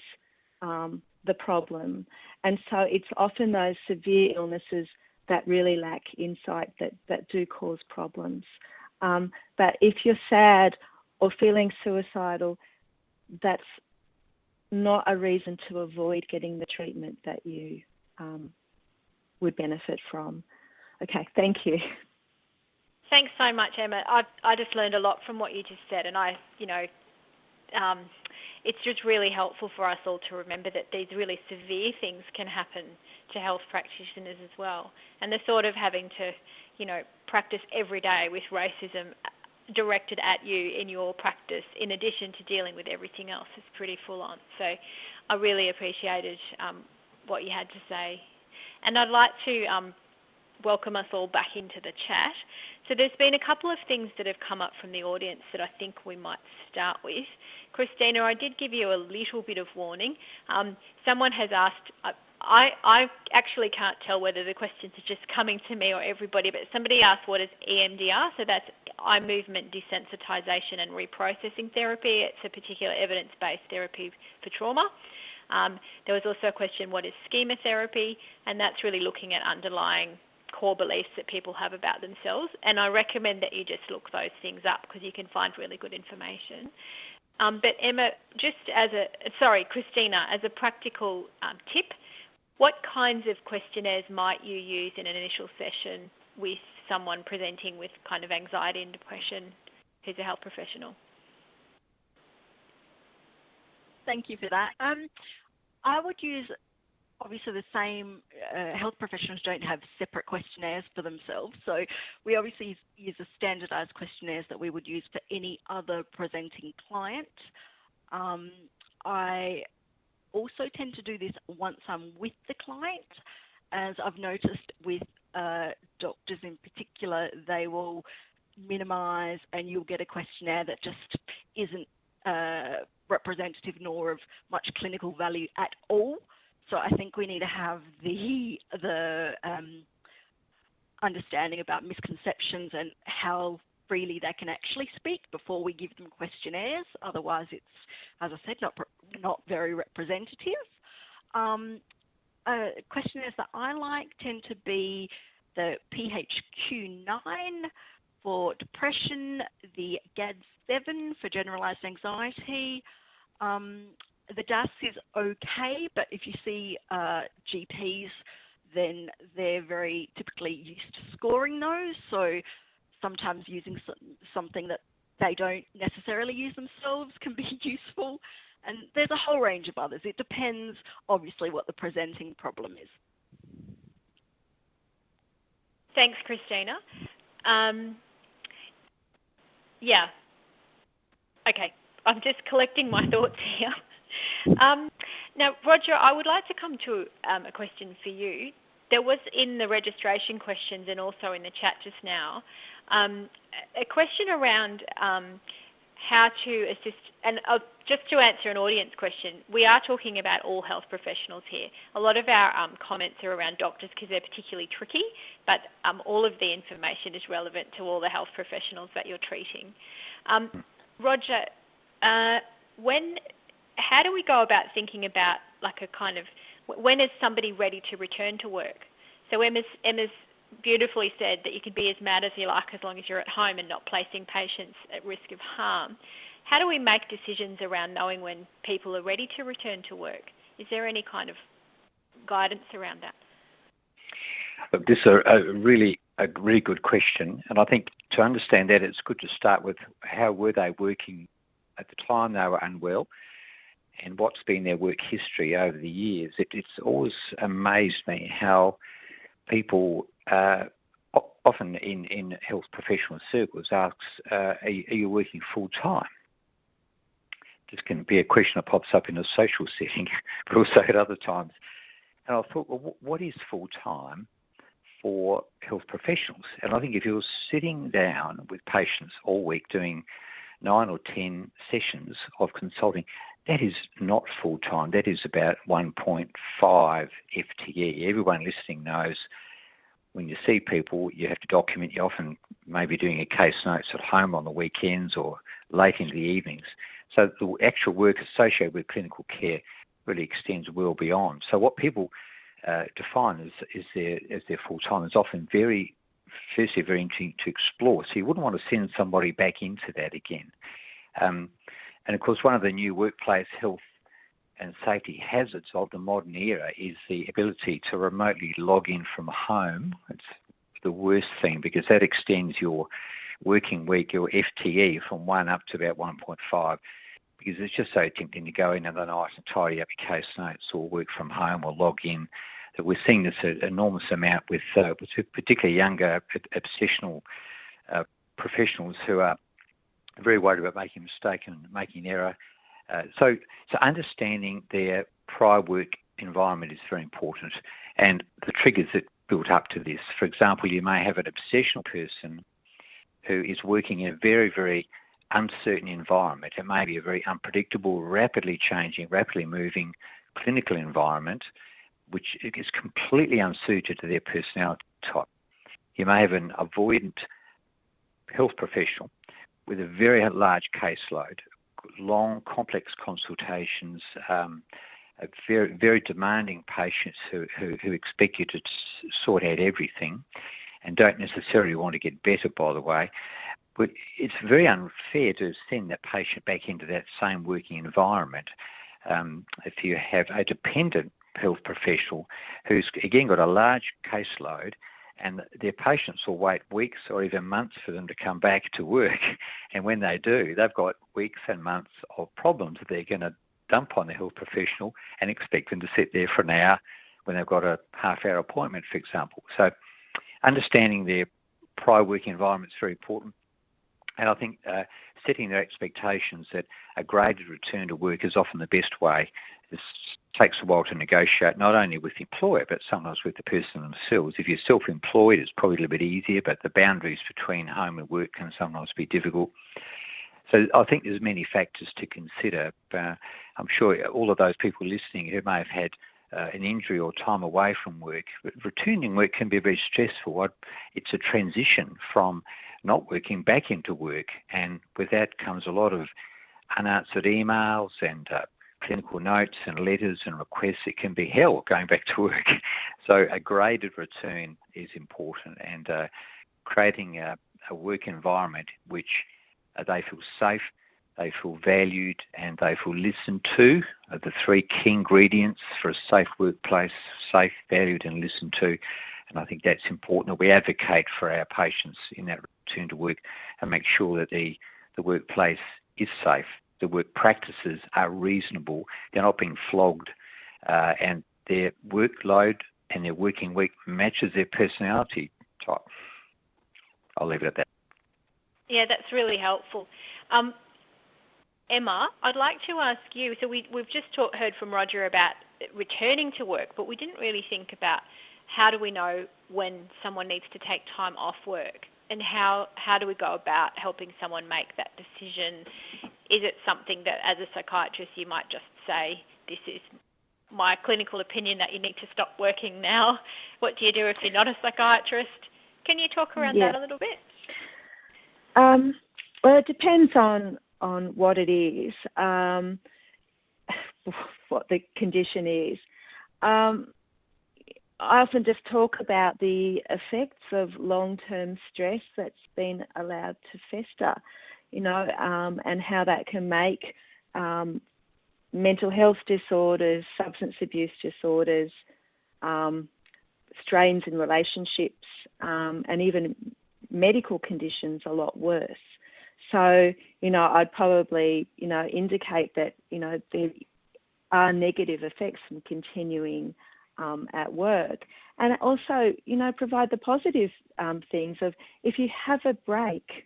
um, the problem. And so it's often those severe illnesses that really lack insight that, that do cause problems. Um, but if you're sad or feeling suicidal, that's not a reason to avoid getting the treatment that you um, would benefit from. Okay, thank you. Thanks so much, Emma. I I just learned a lot from what you just said, and I, you know, um, it's just really helpful for us all to remember that these really severe things can happen to health practitioners as well. And the thought of having to, you know, practice every day with racism directed at you in your practice, in addition to dealing with everything else, is pretty full on. So I really appreciated um, what you had to say. And I'd like to um, welcome us all back into the chat. So there's been a couple of things that have come up from the audience that I think we might start with. Christina, I did give you a little bit of warning. Um, someone has asked, I, I actually can't tell whether the questions are just coming to me or everybody, but somebody asked what is EMDR? So that's eye movement desensitization and reprocessing therapy. It's a particular evidence-based therapy for trauma. Um, there was also a question, what is schema therapy? And that's really looking at underlying core beliefs that people have about themselves. And I recommend that you just look those things up because you can find really good information. Um, but Emma, just as a, sorry, Christina, as a practical um, tip, what kinds of questionnaires might you use in an initial session with someone presenting with kind of anxiety and depression who's a health professional? Thank you for that. Um, I would use obviously the same uh, health professionals don't have separate questionnaires for themselves. So we obviously use the standardized questionnaires that we would use for any other presenting client. Um, I also tend to do this once I'm with the client, as I've noticed with uh, doctors in particular, they will minimize and you'll get a questionnaire that just isn't uh, representative nor of much clinical value at all. So I think we need to have the the um, understanding about misconceptions and how freely they can actually speak before we give them questionnaires. Otherwise, it's, as I said, not not very representative. Um, uh, questionnaires that I like tend to be the PHQ9 for depression, the GAD7 for generalized anxiety, um, the DASS is okay, but if you see uh, GPs, then they're very typically used to scoring those. So sometimes using something that they don't necessarily use themselves can be <laughs> useful. And there's a whole range of others. It depends, obviously, what the presenting problem is. Thanks, Christina. Um, yeah. Okay. I'm just collecting my <laughs> thoughts here. Um, now, Roger, I would like to come to um, a question for you. There was in the registration questions and also in the chat just now um, a question around um, how to assist, and uh, just to answer an audience question, we are talking about all health professionals here. A lot of our um, comments are around doctors because they're particularly tricky, but um, all of the information is relevant to all the health professionals that you're treating. Um, Roger, uh, when, how do we go about thinking about like a kind of when is somebody ready to return to work? So Emma's, Emma's beautifully said that you can be as mad as you like as long as you're at home and not placing patients at risk of harm. How do we make decisions around knowing when people are ready to return to work? Is there any kind of guidance around that? This is a, really a really good question, and I think to understand that, it's good to start with how were they working at the time they were unwell, and what's been their work history over the years. It, it's always amazed me how people uh, often in, in health professional circles asks, uh, are, are, you working full time? This can be a question that pops up in a social <laughs> setting, but also at other times. And I thought, well, what is full time for health professionals? And I think if you're sitting down with patients all week doing nine or 10 sessions of consulting, that is not full time. That is about 1.5 FTE. Everyone listening knows when you see people, you have to document. You're often maybe doing a case notes at home on the weekends or late into the evenings. So the actual work associated with clinical care really extends well beyond. So what people uh, define as, as their as their full time is often very firstly very interesting to explore. So you wouldn't want to send somebody back into that again. Um, and of course, one of the new workplace health and safety hazards of the modern era is the ability to remotely log in from home. It's the worst thing because that extends your working week, your FTE, from one up to about 1.5 because it's just so tempting to go in in the night and tidy up your case notes or work from home or log in. That we're seeing this enormous amount with, uh, with particularly younger obsessional uh, professionals who are very worried about making a mistake and making an error uh, so, so understanding their prior work environment is very important, and the triggers that built up to this. For example, you may have an obsessional person who is working in a very, very uncertain environment. It may be a very unpredictable, rapidly changing, rapidly moving clinical environment, which is completely unsuited to their personality type. You may have an avoidant health professional with a very large caseload long, complex consultations, um, very, very demanding patients who, who, who expect you to sort out everything and don't necessarily want to get better, by the way. But it's very unfair to send that patient back into that same working environment. Um, if you have a dependent health professional who's again got a large caseload and their patients will wait weeks or even months for them to come back to work. <laughs> And when they do, they've got weeks and months of problems that they're going to dump on the health professional and expect them to sit there for an hour when they've got a half hour appointment, for example. So understanding their prior work environment is very important. And I think uh, setting their expectations that a graded return to work is often the best way. It takes a while to negotiate, not only with the employer, but sometimes with the person themselves. If you're self employed, it's probably a little bit easier, but the boundaries between home and work can sometimes be difficult. So I think there's many factors to consider. Uh, I'm sure all of those people listening who may have had uh, an injury or time away from work, returning work can be very stressful. It's a transition from not working back into work. And with that comes a lot of unanswered emails and uh, clinical notes and letters and requests. It can be hell going back to work. <laughs> So a graded return is important and uh, creating a, a, work environment which uh, they feel safe, they feel valued, and they feel listened to are the three key ingredients for a safe workplace, safe, valued, and listened to. And I think that's important that we advocate for our patients in that return to work and make sure that the, the workplace is safe, the work practices are reasonable, they're not being flogged, uh, and their workload and their working week matches their personality type. I'll leave it at that. Yeah, that's really helpful. Um, Emma, I'd like to ask you. So we, we've just heard from Roger about returning to work, but we didn't really think about how do we know when someone needs to take time off work? and how how do we go about helping someone make that decision? Is it something that, as a psychiatrist, you might just say, "This is my clinical opinion that you need to stop working now"? What do you do if you're not a psychiatrist? Can you talk around yeah. that a little bit? Um, well, it depends on on what it is, um, <laughs> what the condition is. Um, I often just talk about the effects of long-term stress that's been allowed to fester, you know, um, and how that can make um, mental health disorders, substance abuse disorders, um, strains in relationships, um, and even medical conditions a lot worse. So, you know, I'd probably, you know, indicate that, you know, there are negative effects from continuing um, at work. And also, you know, provide the positive um, things of if you have a break,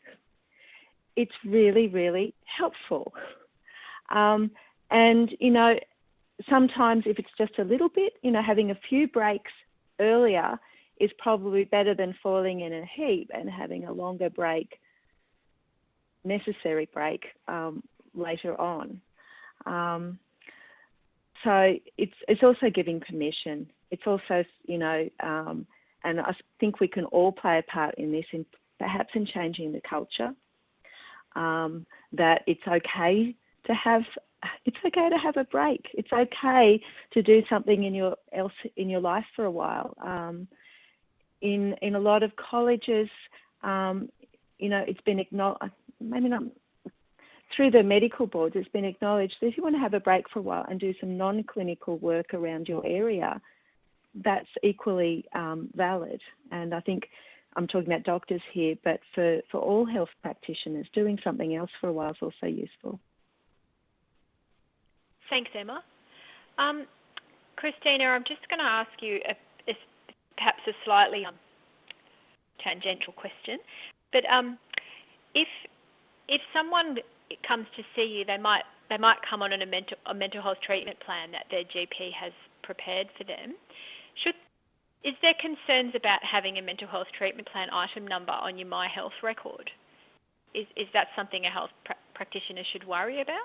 it's really, really helpful. Um, and, you know, sometimes if it's just a little bit, you know, having a few breaks earlier is probably better than falling in a heap and having a longer break, necessary break um, later on. Um, so it's it's also giving permission. It's also you know, um, and I think we can all play a part in this, in perhaps in changing the culture. Um, that it's okay to have it's okay to have a break. It's okay to do something in your else in your life for a while. Um, in in a lot of colleges, um, you know, it's been acknowledged. Maybe not through the medical boards, it's been acknowledged that if you want to have a break for a while and do some non-clinical work around your area, that's equally um, valid. And I think I'm talking about doctors here, but for, for all health practitioners, doing something else for a while is also useful. Thanks, Emma. Um, Christina, I'm just going to ask you a, a, perhaps a slightly um, tangential question, but um, if if someone comes to see you, they might they might come on a mental a mental health treatment plan that their GP has prepared for them. Should is there concerns about having a mental health treatment plan item number on your My Health record? Is is that something a health pr- practitioner should worry about?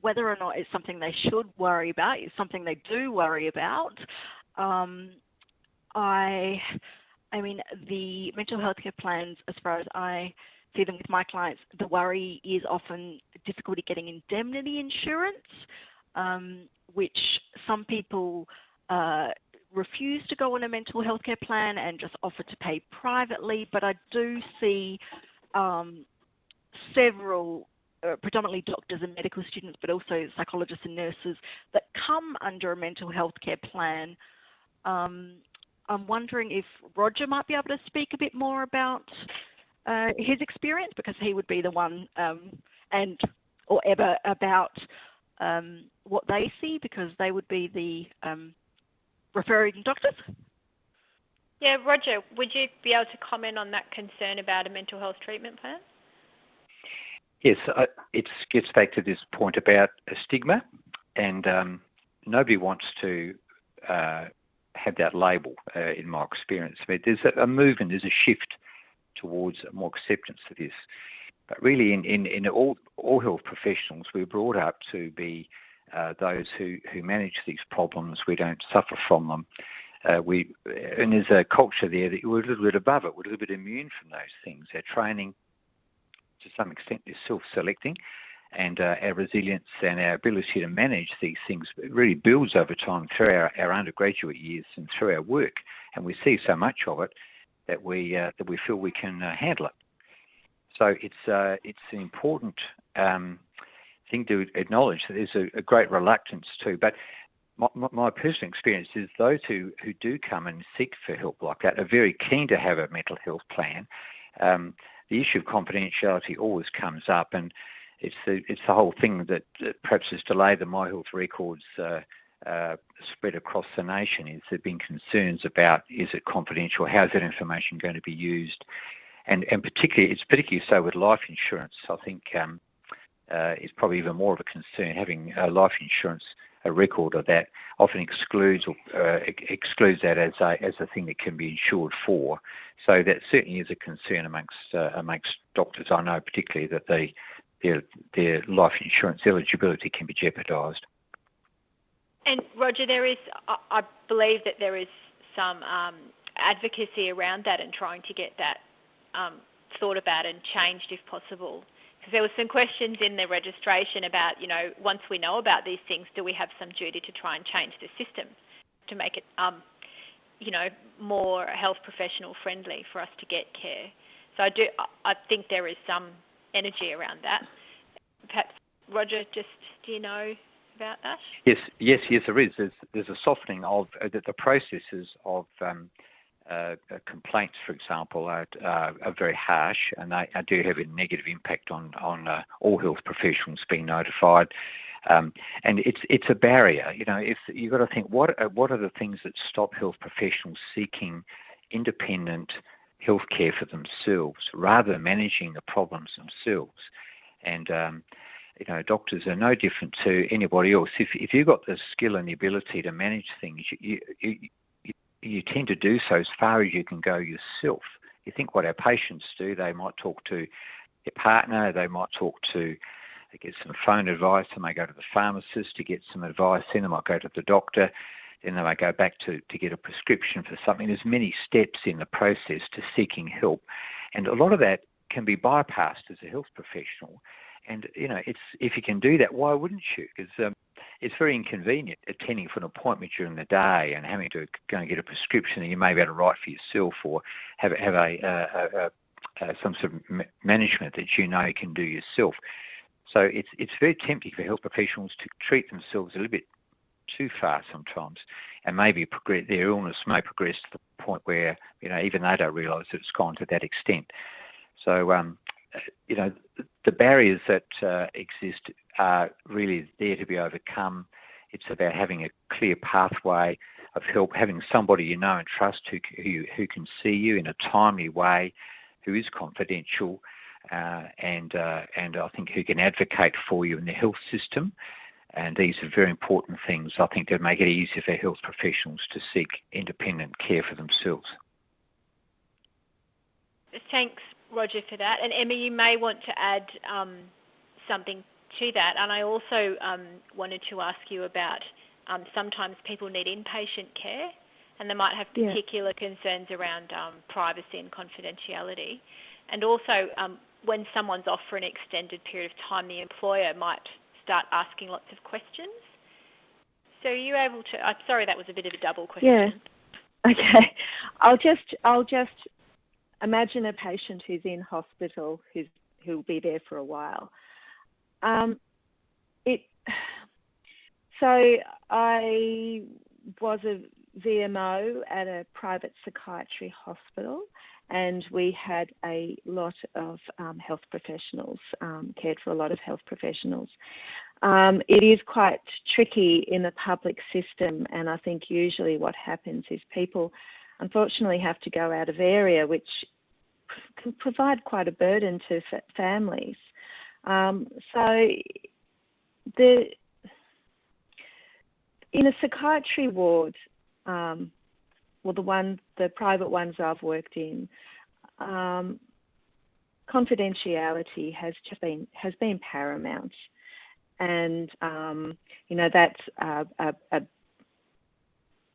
Whether or not it's something they should worry about is something they do worry about. Um, I I mean, the mental health care plans, as far as I see them with my clients, the worry is often difficulty getting indemnity insurance, um, which some people uh, refuse to go on a mental health care plan and just offer to pay privately. But I do see um, several uh, predominantly doctors and medical students, but also psychologists and nurses that come under a mental health care plan um, I'm wondering if Roger might be able to speak a bit more about uh, his experience because he would be the one um, and or ever about um, what they see because they would be the um, referring doctors. Yeah, Roger, would you be able to comment on that concern about a mental health treatment plan? Yes, uh, it gets back to this point about a stigma, and um, nobody wants to uh, have that label uh, in my experience. But there's a, movement, there's a shift towards more acceptance of this. But really, in, in, in all, all health professionals, we're brought up to be uh, those who, who manage these problems. We don't suffer from them. Uh, we and there's a culture there that we're a little bit above it. We're a little bit immune from those things. Our training, to some extent, is self-selecting and uh, our resilience and our ability to manage these things really builds over time through our, our undergraduate years and through our work. And we see so much of it that we uh, that we feel we can uh, handle it. So it's uh, it's an important um, thing to acknowledge that there's a, a great reluctance too. But my, my, personal experience is those who, who do come and seek for help like that are very keen to have a mental health plan. Um, the issue of confidentiality always comes up, and it's the it's the whole thing that, perhaps has delayed the My Health records uh, uh, spread across the nation. Is there been concerns about is it confidential? How's that information going to be used? And and particularly it's particularly so with life insurance. I think um, uh, it's probably even more of a concern having uh, life insurance a record of that often excludes uh, excludes that as a as a thing that can be insured for. So that certainly is a concern amongst uh, amongst doctors. I know particularly that they their their life insurance eligibility can be jeopardised. And Roger, there is I believe that there is some um, advocacy around that and trying to get that um, thought about and changed if possible. Because there were some questions in the registration about, you know, once we know about these things, do we have some duty to try and change the system to make it, um, you know, more health professional friendly for us to get care? So I do, I think there is some energy around that. Perhaps Roger, just do you know about that? Yes, yes, yes, there is. There's, there's a softening of uh, the, the, processes of um, uh, uh, complaints, for example, are, uh, are, very harsh and they, they, do have a negative impact on on uh, all health professionals being notified. Um, and it's it's a barrier, you know. If you've got to think, what are, what are the things that stop health professionals seeking independent health care for themselves rather than managing the problems themselves? And um, you know, doctors are no different to anybody else. If if you've got the skill and the ability to manage things, you, you, you tend to do so as far as you can go yourself. You think what our patients do, they might talk to their partner, they might talk to they get some phone advice, they may go to the pharmacist to get some advice, then they might go to the doctor, then I go back to, to get a prescription for something. There's many steps in the process to seeking help. And a lot of that can be bypassed as a health professional. And you know, it's if you can do that, why wouldn't you? Because um, it's very inconvenient attending for an appointment during the day and having to go and get a prescription that you may be able to write for yourself or have, have a, a, a some sort of management that you know you can do yourself. So it's it's very tempting for health professionals to treat themselves a little bit too far sometimes, and maybe progress, their illness may progress to the point where you know even they don't realise that it's gone to that extent. So um, you know the barriers that uh, exist are really there to be overcome. It's about having a clear pathway of help, having somebody you know and trust who, who, who can see you in a timely way, who is confidential, uh, and, uh, and I think who can advocate for you in the health system. And these are very important things, I think, that make it easier for health professionals to seek independent care for themselves. Thanks, Roger, for that. And Emma, you may want to add um, something to that. And I also um, wanted to ask you about um, sometimes people need inpatient care and they might have particular yeah. concerns around um, privacy and confidentiality. And also, um, when someone's off for an extended period of time, the employer might start asking lots of questions. So are you able to? I'm sorry, that was a bit of a double question. Yeah. <laughs> Okay. I'll just I'll just imagine a patient who's in hospital who's who'll be there for a while. Um, it <sighs> so I was a VMO at a private psychiatry hospital, and we had a lot of um, health professionals, um, cared for a lot of health professionals. Um, it is quite tricky in the public system, and I think usually what happens is people unfortunately have to go out of area, which can provide quite a burden to families. Um, so the in a psychiatry ward, um, well, the one, the private ones I've worked in, um, confidentiality has just been has been paramount, and um, you know that's a, a, a,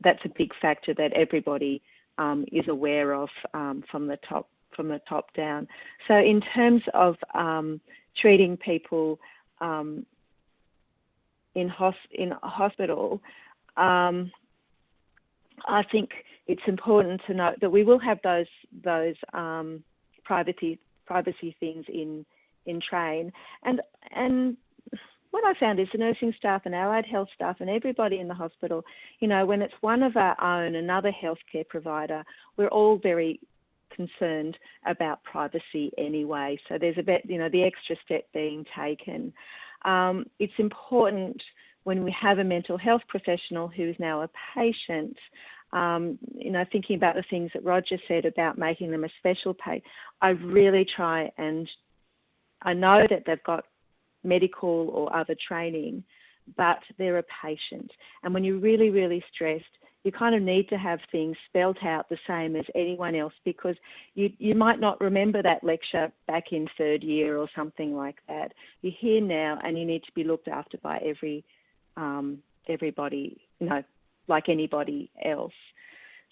that's a big factor that everybody um, is aware of um, from the top from the top down. So in terms of um, treating people in, hos- in hospital, um, I think it's important to note that we will have those those um, privacy privacy things in in train, and and what I found is the nursing staff and allied health staff and everybody in the hospital, you know, when it's one of our own, another healthcare provider, we're all very concerned about privacy anyway. So there's a bit, you know, the extra step being taken. Um, it's important when we have a mental health professional who is now a patient. Um, you know, thinking about the things that Roger said about making them a special pay, I really try and I know that they've got medical or other training, but they're a patient. And when you're really, really stressed, you kind of need to have things spelt out the same as anyone else because you, you might not remember that lecture back in third year or something like that. You're here now and you need to be looked after by every um, everybody, you know, like anybody else.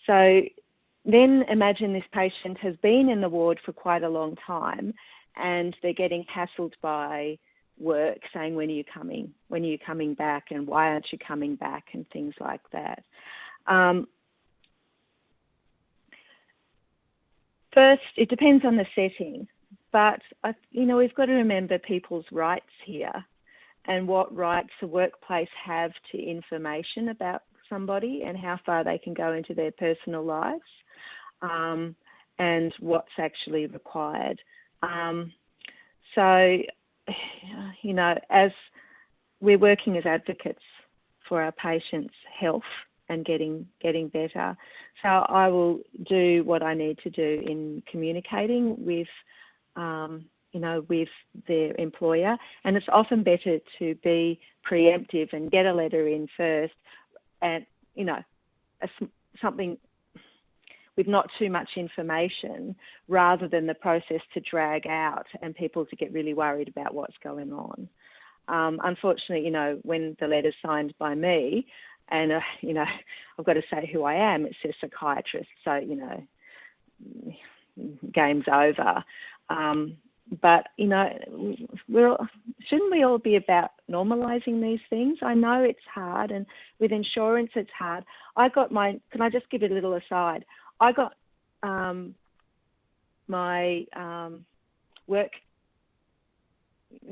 So then imagine this patient has been in the ward for quite a long time and they're getting hassled by work saying when are you coming? When are you coming back? And why aren't you coming back? and things like that. Um, first it depends on the setting but you know we've got to remember people's rights here and what rights the workplace have to information about somebody and how far they can go into their personal lives um, and what's actually required um, so <sighs> you know, as we're working as advocates for our patients' health and getting getting better. So I will do what I need to do in communicating with, um, you know, with their employer. And it's often better to be preemptive and get a letter in first, and you know, a, something with not too much information rather than the process to drag out and people to get really worried about what's going on. Um, unfortunately, you know, when the letter's signed by me, and uh, you know, <laughs> I've got to say who I am. It says psychiatrist, so you know, game's over. Um, but you know, we're shouldn't we all be about normalising these things? I know it's hard, and with insurance, it's hard. I got my. Can I just give it a little aside? I got um, my um, work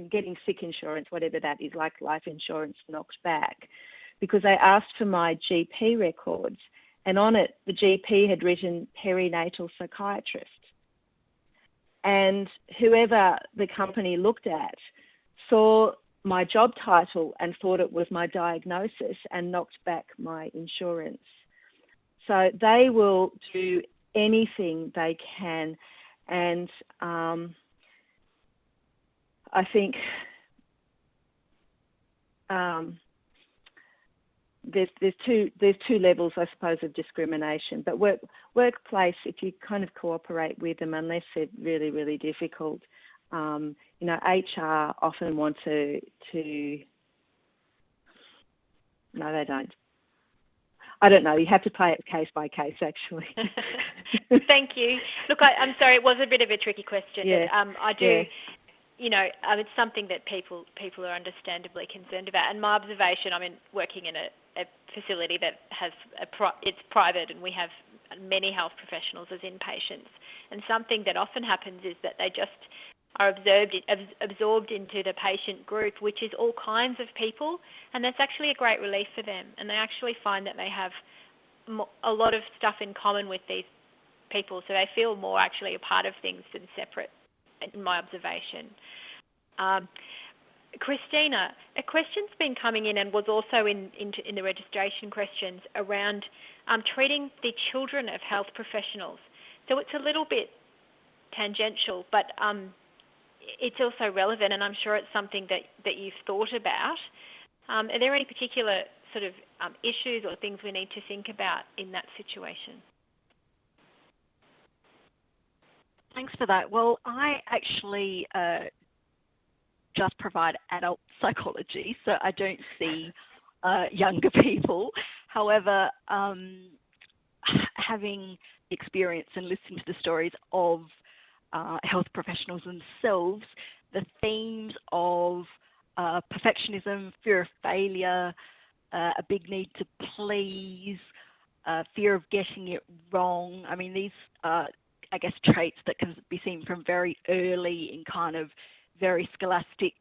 getting sick insurance, whatever that is, like life insurance, knocked back because I asked for my GP records, and on it, the GP had written perinatal psychiatrist. And whoever the company looked at saw my job title and thought it was my diagnosis and knocked back my insurance. So they will do anything they can. And um, I think um, there's there's two there's two levels, I suppose, of discrimination. But work workplace, if you kind of cooperate with them, unless they're really really difficult, um, you know, HR often want to to no, they don't. I don't know. You have to play it case by case, actually. <laughs> Thank you. Look, I, am sorry. It was a bit of a tricky question. Yeah. Um, I do. Yeah. You know, um, it's something that people people are understandably concerned about. And my observation, I mean, working in a, a facility that has a pro- it's private, and we have many health professionals as inpatients. And something that often happens is that they just are absorbed, absorbed into the patient group, which is all kinds of people, and that's actually a great relief for them. And they actually find that they have a lot of stuff in common with these people, so they feel more actually a part of things than separate, in my observation. Um, Christina, a question's been coming in and was also in, in, in the registration questions around um, treating the children of health professionals. So it's a little bit tangential, but um, it's also relevant, and I'm sure it's something that, that you've thought about. Um, are there any particular sort of um, issues or things we need to think about in that situation? Thanks for that. Well, I actually uh, just provide adult <laughs> psychology, so I don't see uh, younger <laughs> people. However, um, having experience and listening to the stories of uh, health professionals themselves, the themes of uh, perfectionism, fear of failure, uh, a big need to please, uh, fear of getting it wrong. I mean, these I guess, traits that can be seen from very early in kind of very scholastic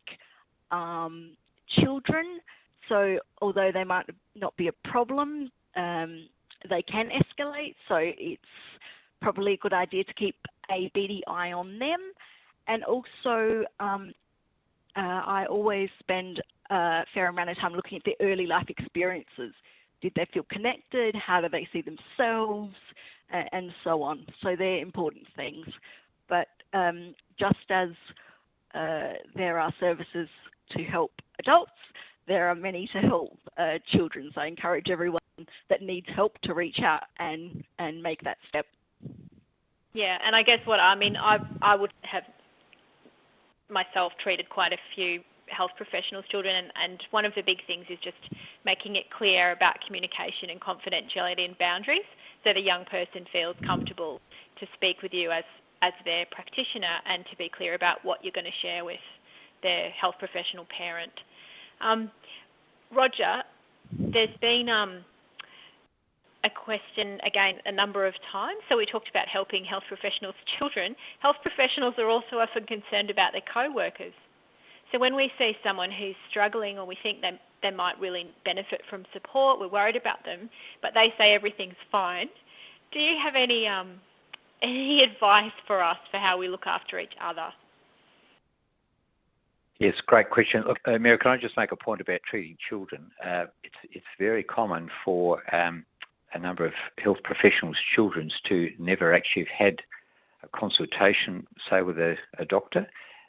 um, children. So, although they might not be a problem, um, they can escalate. So, it's probably a good idea to keep a beady eye on them. And also, um, uh, I always spend a fair amount of time looking at their early life experiences. Did they feel connected? How do they see themselves? And so on. So they're important things. But um, just as uh, there are services to help adults, there are many to help uh, children. So I encourage everyone that needs help to reach out and, and make that step. Yeah, and I guess what I mean, I I would have myself treated quite a few health professionals' children, and, and one of the big things is just making it clear about communication and confidentiality and boundaries, so the young person feels comfortable to speak with you as as their practitioner and to be clear about what you're going to share with their health professional parent. Um, Roger, there's been um, a question again a number of times. So we talked about helping health professionals' children. Health professionals are also often concerned about their co-workers. So when we see someone who's struggling or we think they, they might really benefit from support, we're worried about them, but they say everything's fine. Do you have any um, any <laughs> advice for us for how we look after each other? Yes, great question. Look, uh, Mary, can I just make a point about treating children? Uh, it's it's very common for um, a number of health professionals' children to never actually have had a consultation, say, with a, a doctor.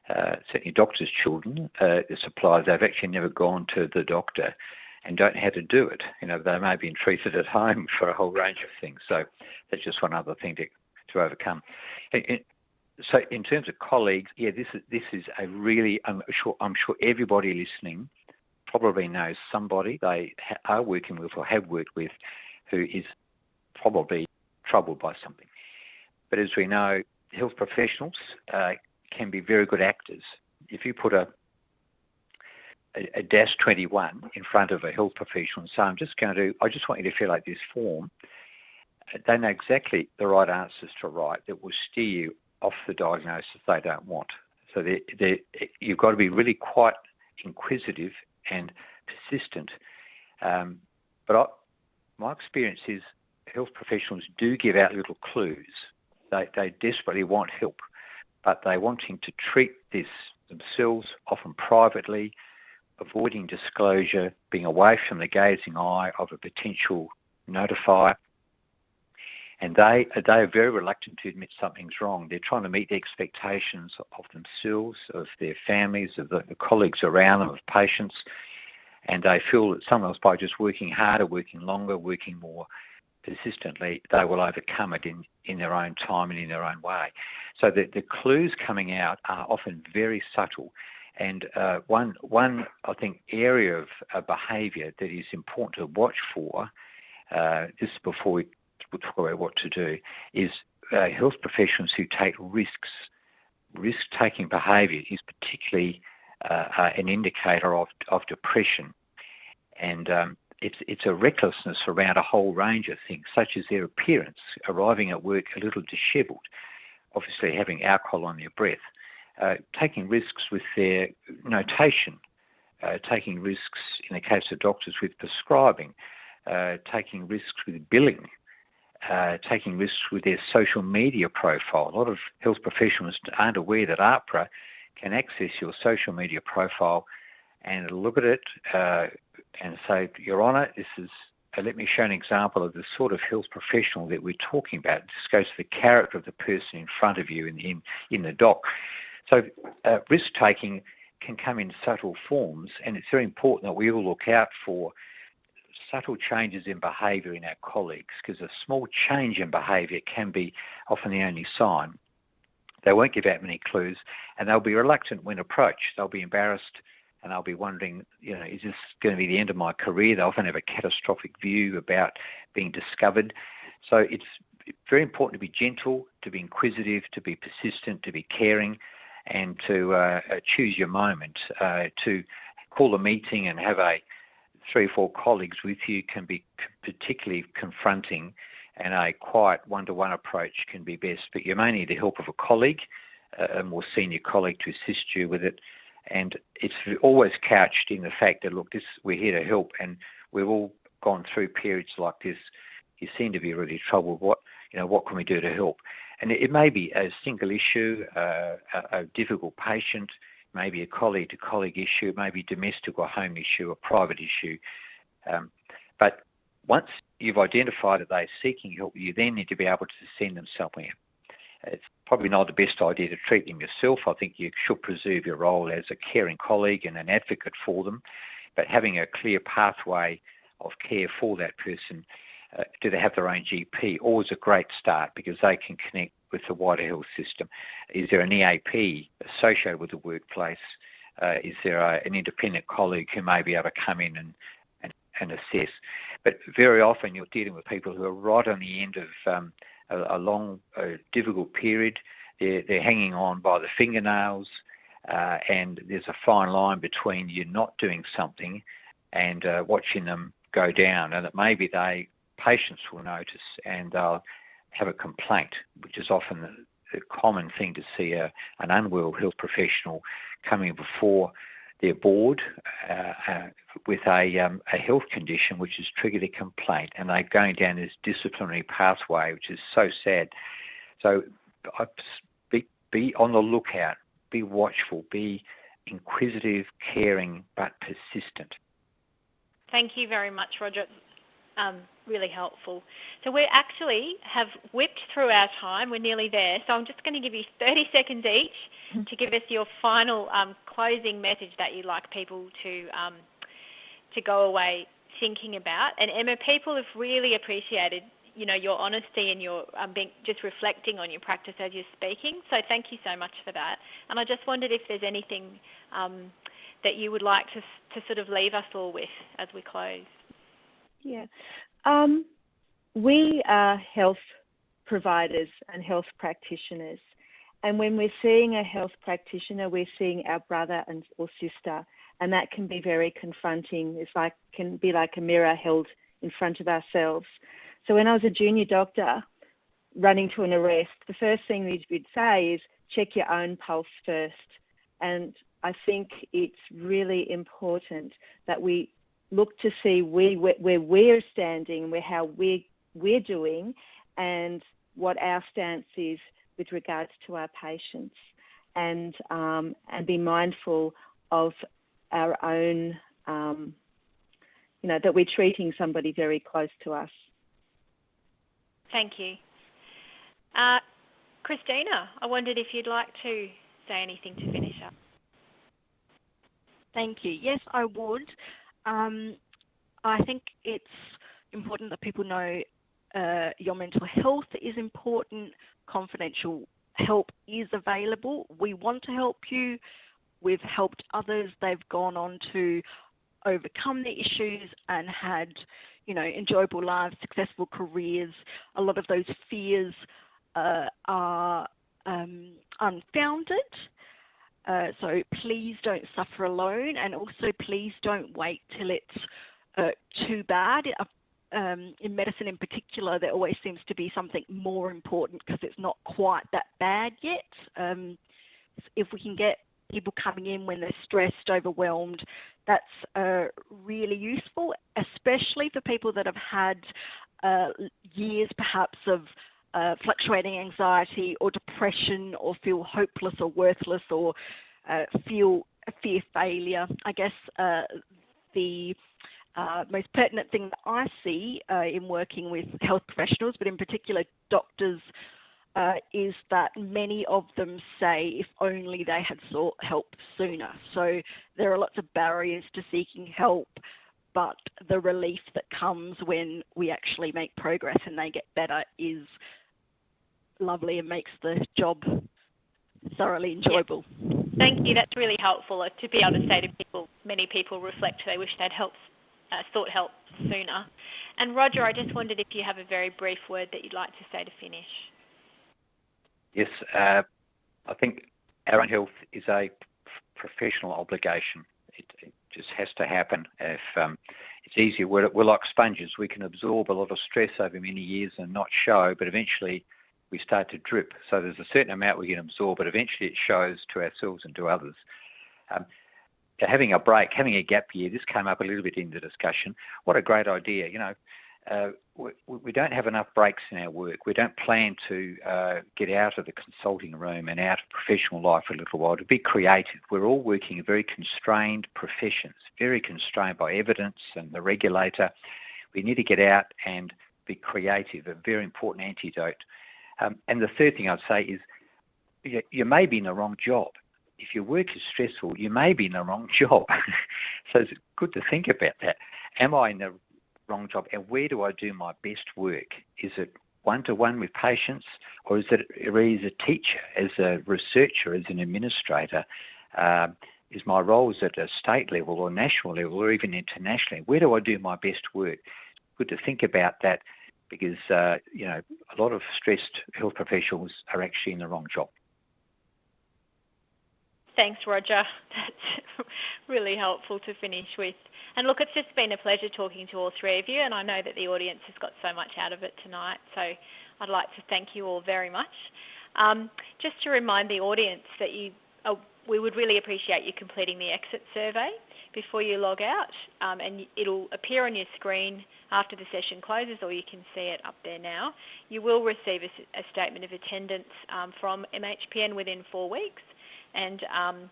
Uh, certainly, doctors' children, uh, the suppliers, they've actually never gone to the doctor and don't know how to do it. You know, they may have been treated at <laughs> home for a whole range of things. So that's just one other thing to, to overcome. so in terms of colleagues, yeah, this is this is a really I'm sure I'm sure everybody listening probably knows somebody they ha- are working with or have worked with who is probably troubled by something. But as we know, health professionals uh, can be very good actors. If you put a a, a DASS 21 in front of a health professional and say, I'm just going to, I just want you to fill out this form, they know exactly the right answers to write that will steer you off the diagnosis they don't want. So they're, they're, you've got to be really quite inquisitive and persistent. Um, but I, my experience is health professionals do give out little clues. They, they desperately want help, but they're wanting to treat this themselves, often privately, avoiding disclosure, being away from the gazing eye of a potential notifier. And they, they are very reluctant to admit something's wrong. They're trying to meet the expectations of themselves, of their families, of the, the colleagues around them, of patients and they feel that sometimes by just working harder, working longer, working more persistently, they will overcome it in, in their own time and in their own way. So the, the clues coming out are often very subtle. And uh, one, one, I think, area of uh, behaviour that is important to watch for, uh, just before we talk about what to do, is uh, health professionals who take risks. Risk-taking behaviour is particularly uh, uh, an indicator of, of depression. And um, it's, it's a recklessness around a whole range of things, such as their appearance, arriving at work a little dishevelled, obviously having alcohol on their breath, uh, taking risks with their notation, uh, taking risks in the case of doctors with prescribing, uh, taking risks with billing, uh, taking risks with their social media profile. A lot of health professionals aren't aware that AHPRA can access your social media profile and look at it uh, and say, Your Honour, this is. Uh, let me show an example of the sort of health professional that we're talking about. This goes to the character of the person in front of you in the, in, the dock. So, uh, risk taking can come in subtle forms, and it's very important that we all look out for subtle changes in behaviour in our colleagues because a small change in behaviour can be often the only sign. They won't give out many clues, and they'll be reluctant when approached. They'll be embarrassed, and they'll be wondering, you know, is this going to be the end of my career? They often have a catastrophic view about being discovered. So it's very important to be gentle, to be inquisitive, to be persistent, to be caring, and to uh choose your moment. Uh, to call a meeting and have a three or four colleagues with you can be particularly confronting and a quiet one-to-one approach can be best. But you may need the help of a colleague, a more senior colleague, to assist you with it. And it's always couched in the fact that look, this we're here to help, and we've all gone through periods like this. You seem to be really troubled. What you know, what can we do to help? And it, it may be a single issue, uh, a, a difficult patient, maybe a colleague-to-colleague issue, maybe domestic or home issue, a private issue. Um, but once you've identified that they're seeking help, you then need to be able to send them somewhere. It's probably not the best idea to treat them yourself. I think you should preserve your role as a caring colleague and an advocate for them. but having a clear pathway of care for that person. Uh, do they have their own GP? Always a great start because they can connect with the wider health system. Is there an EAP associated with the workplace? Uh, is there a, an independent colleague who may be able to come in and, and, and, assess? But very often you're dealing with people who are right on the end of um, a, a, long, difficult period. They're, they're hanging on by the fingernails, uh, and there's a fine line between you not doing something and uh, watching them go down. And that maybe they patients will notice and they'll have a complaint, which is often the common thing to see a, an unwell health professional coming before their board uh, uh, with a, um, a health condition which has triggered a complaint, and they're going down this disciplinary pathway, which is so sad. So be, be on the lookout, be watchful, be inquisitive, caring, but persistent. Thank you very much, Roger um, really helpful. So we actually have whipped through our time. We're nearly there. So I'm just going to give you 30 seconds each mm-hmm. to give us your final um, closing message that you'd like people to um, to go away thinking about. And Emma, people have really appreciated you know your honesty and your um, being just reflecting on your practice as you're speaking. So thank you so much for that. And I just wondered if there's anything um, that you would like to to sort of leave us all with as we close. Yeah. Um, we are health providers and health practitioners. And when we're seeing a health practitioner, we're seeing our brother and or sister, and that can be very confronting. It's like can be like a mirror held in front of ourselves. So when I was a junior doctor running to an arrest, the first thing we'd say is check your own pulse first. And I think it's really important that we look to see where, where we're standing, where how we're, we're doing, and what our stance is with regards to our patients, and um, and be mindful of our own, um, you know, that we're treating somebody very close to us. Thank you. Uh, Christina, I wondered if you'd like to say anything to finish up. Thank you. Yes, I would. Um, I think it's important that people know uh, your mental health is important. Confidential help is available. We want to help you. We've helped others. They've gone on to overcome the issues and had, you know, enjoyable lives, successful careers. A lot of those fears uh, are um, unfounded. Uh, so please don't suffer alone, and also please don't wait till it's uh, too bad. Uh, um, in medicine, in particular, there always seems to be something more important because it's not quite that bad yet. Um, if we can get people coming in when they're stressed, overwhelmed, that's uh, really useful, especially for people that have had uh, years perhaps of uh, fluctuating anxiety or depression or feel hopeless or worthless or uh, feel fear failure. I guess uh, the uh, most pertinent thing that I see uh, in working with health professionals, but in particular doctors, uh, is that many of them say if only they had sought help sooner. So there are lots of barriers to seeking help, but the relief that comes when we actually make progress and they get better is lovely and makes the job thoroughly enjoyable. Yeah. Thank you. That's really helpful uh, to be able to say to people. Many people reflect they wish they'd helped, uh, sought help sooner. And Roger, I just wondered if you have a very brief word that you'd like to say to finish. Yes, uh, I think our own health is a professional obligation. It, it just has to happen. If um, it's easier, we're, we're like sponges. We can absorb a lot of stress over many years and not show, but eventually we start to drip. So there's a certain amount we can absorb, but eventually it shows to ourselves and to others. Um, having a break, having a gap year, this came up a little bit in the discussion. What a great idea. You know, uh, we, we, don't have enough breaks in our work. We don't plan to uh, get out of the consulting room and out of professional life for a little while to be creative. We're all working in very constrained professions, very constrained by evidence and the regulator. We need to get out and be creative, a very important antidote um, and the third thing I'd say is you, you may be in the wrong job. if your work is stressful, you may be in the wrong <laughs> job. so it's good to think about that. Am I in the wrong job? And where do I do my best work? Is it one to one with patients, or is it really as a teacher, as a researcher, as an administrator? Um, is my roles at a state level or national level or even internationally? Where do I do my best work? Good to think about that because uh, you know a lot of stressed health professionals are actually in the wrong job. Thanks, Roger. <laughs> That's <laughs> really helpful to finish with. And look, it's just been a pleasure talking to all three of you, and I know that the audience has got so much out of it tonight. So I'd like to thank you all very much. Um, just to remind the audience that you, uh, we would really appreciate you completing the exit survey before you log out, um, and it'll appear on your screen after the session closes, or you can see it up there now. You will receive a, a statement of attendance um, from MHPN within four weeks, and um,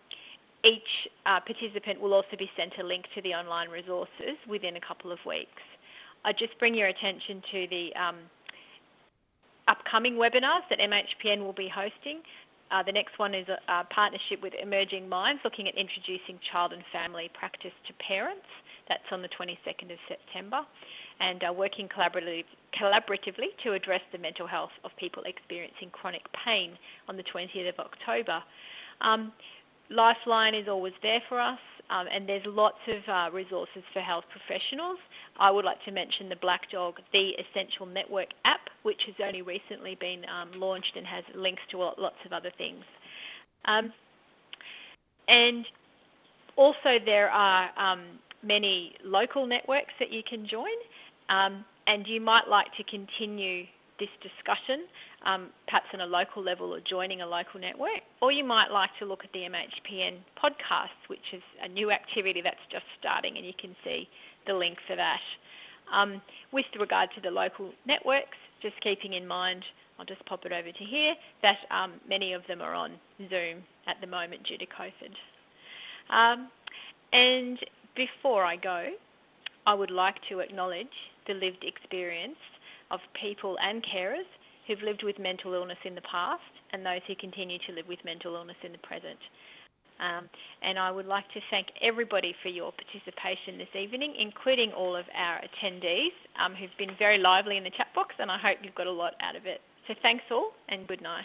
each uh, participant will also be sent a link to the online resources within a couple of weeks. I just bring your attention to the um, upcoming webinars that MHPN will be hosting. Uh, the next one is a, a, partnership with Emerging Minds, looking at introducing child and family practice to parents. That's on the 22nd of September, and uh, working collaboratively, collaboratively to address the mental health of people experiencing chronic pain on the 20th of October. Um, Lifeline is always there for us, um, and there's lots of uh, resources for health professionals. I would like to mention the Black Dog, the Essential Network app, which has only recently been um, launched and has links to lots of other things. Um, and also, there are um, many local networks that you can join, um, and you might like to continue this discussion, um, perhaps on a local level or joining a local network, or you might like to look at the MHPN podcast, which is a new activity that's just starting, and you can see the link for that. Um, with regard to the local networks, just keeping in mind, I'll just pop it over to here, that um, many of them are on Zoom at the moment due to COVID. Um, and before I go, I would like to acknowledge the lived experience of people and carers who've lived with mental illness in the past and those who continue to live with mental illness in the present. Um, and I would like to thank everybody for your participation this evening, including all of our attendees um, who've been very lively in the chat box, and I hope you've got a lot out of it. So thanks all, and good night.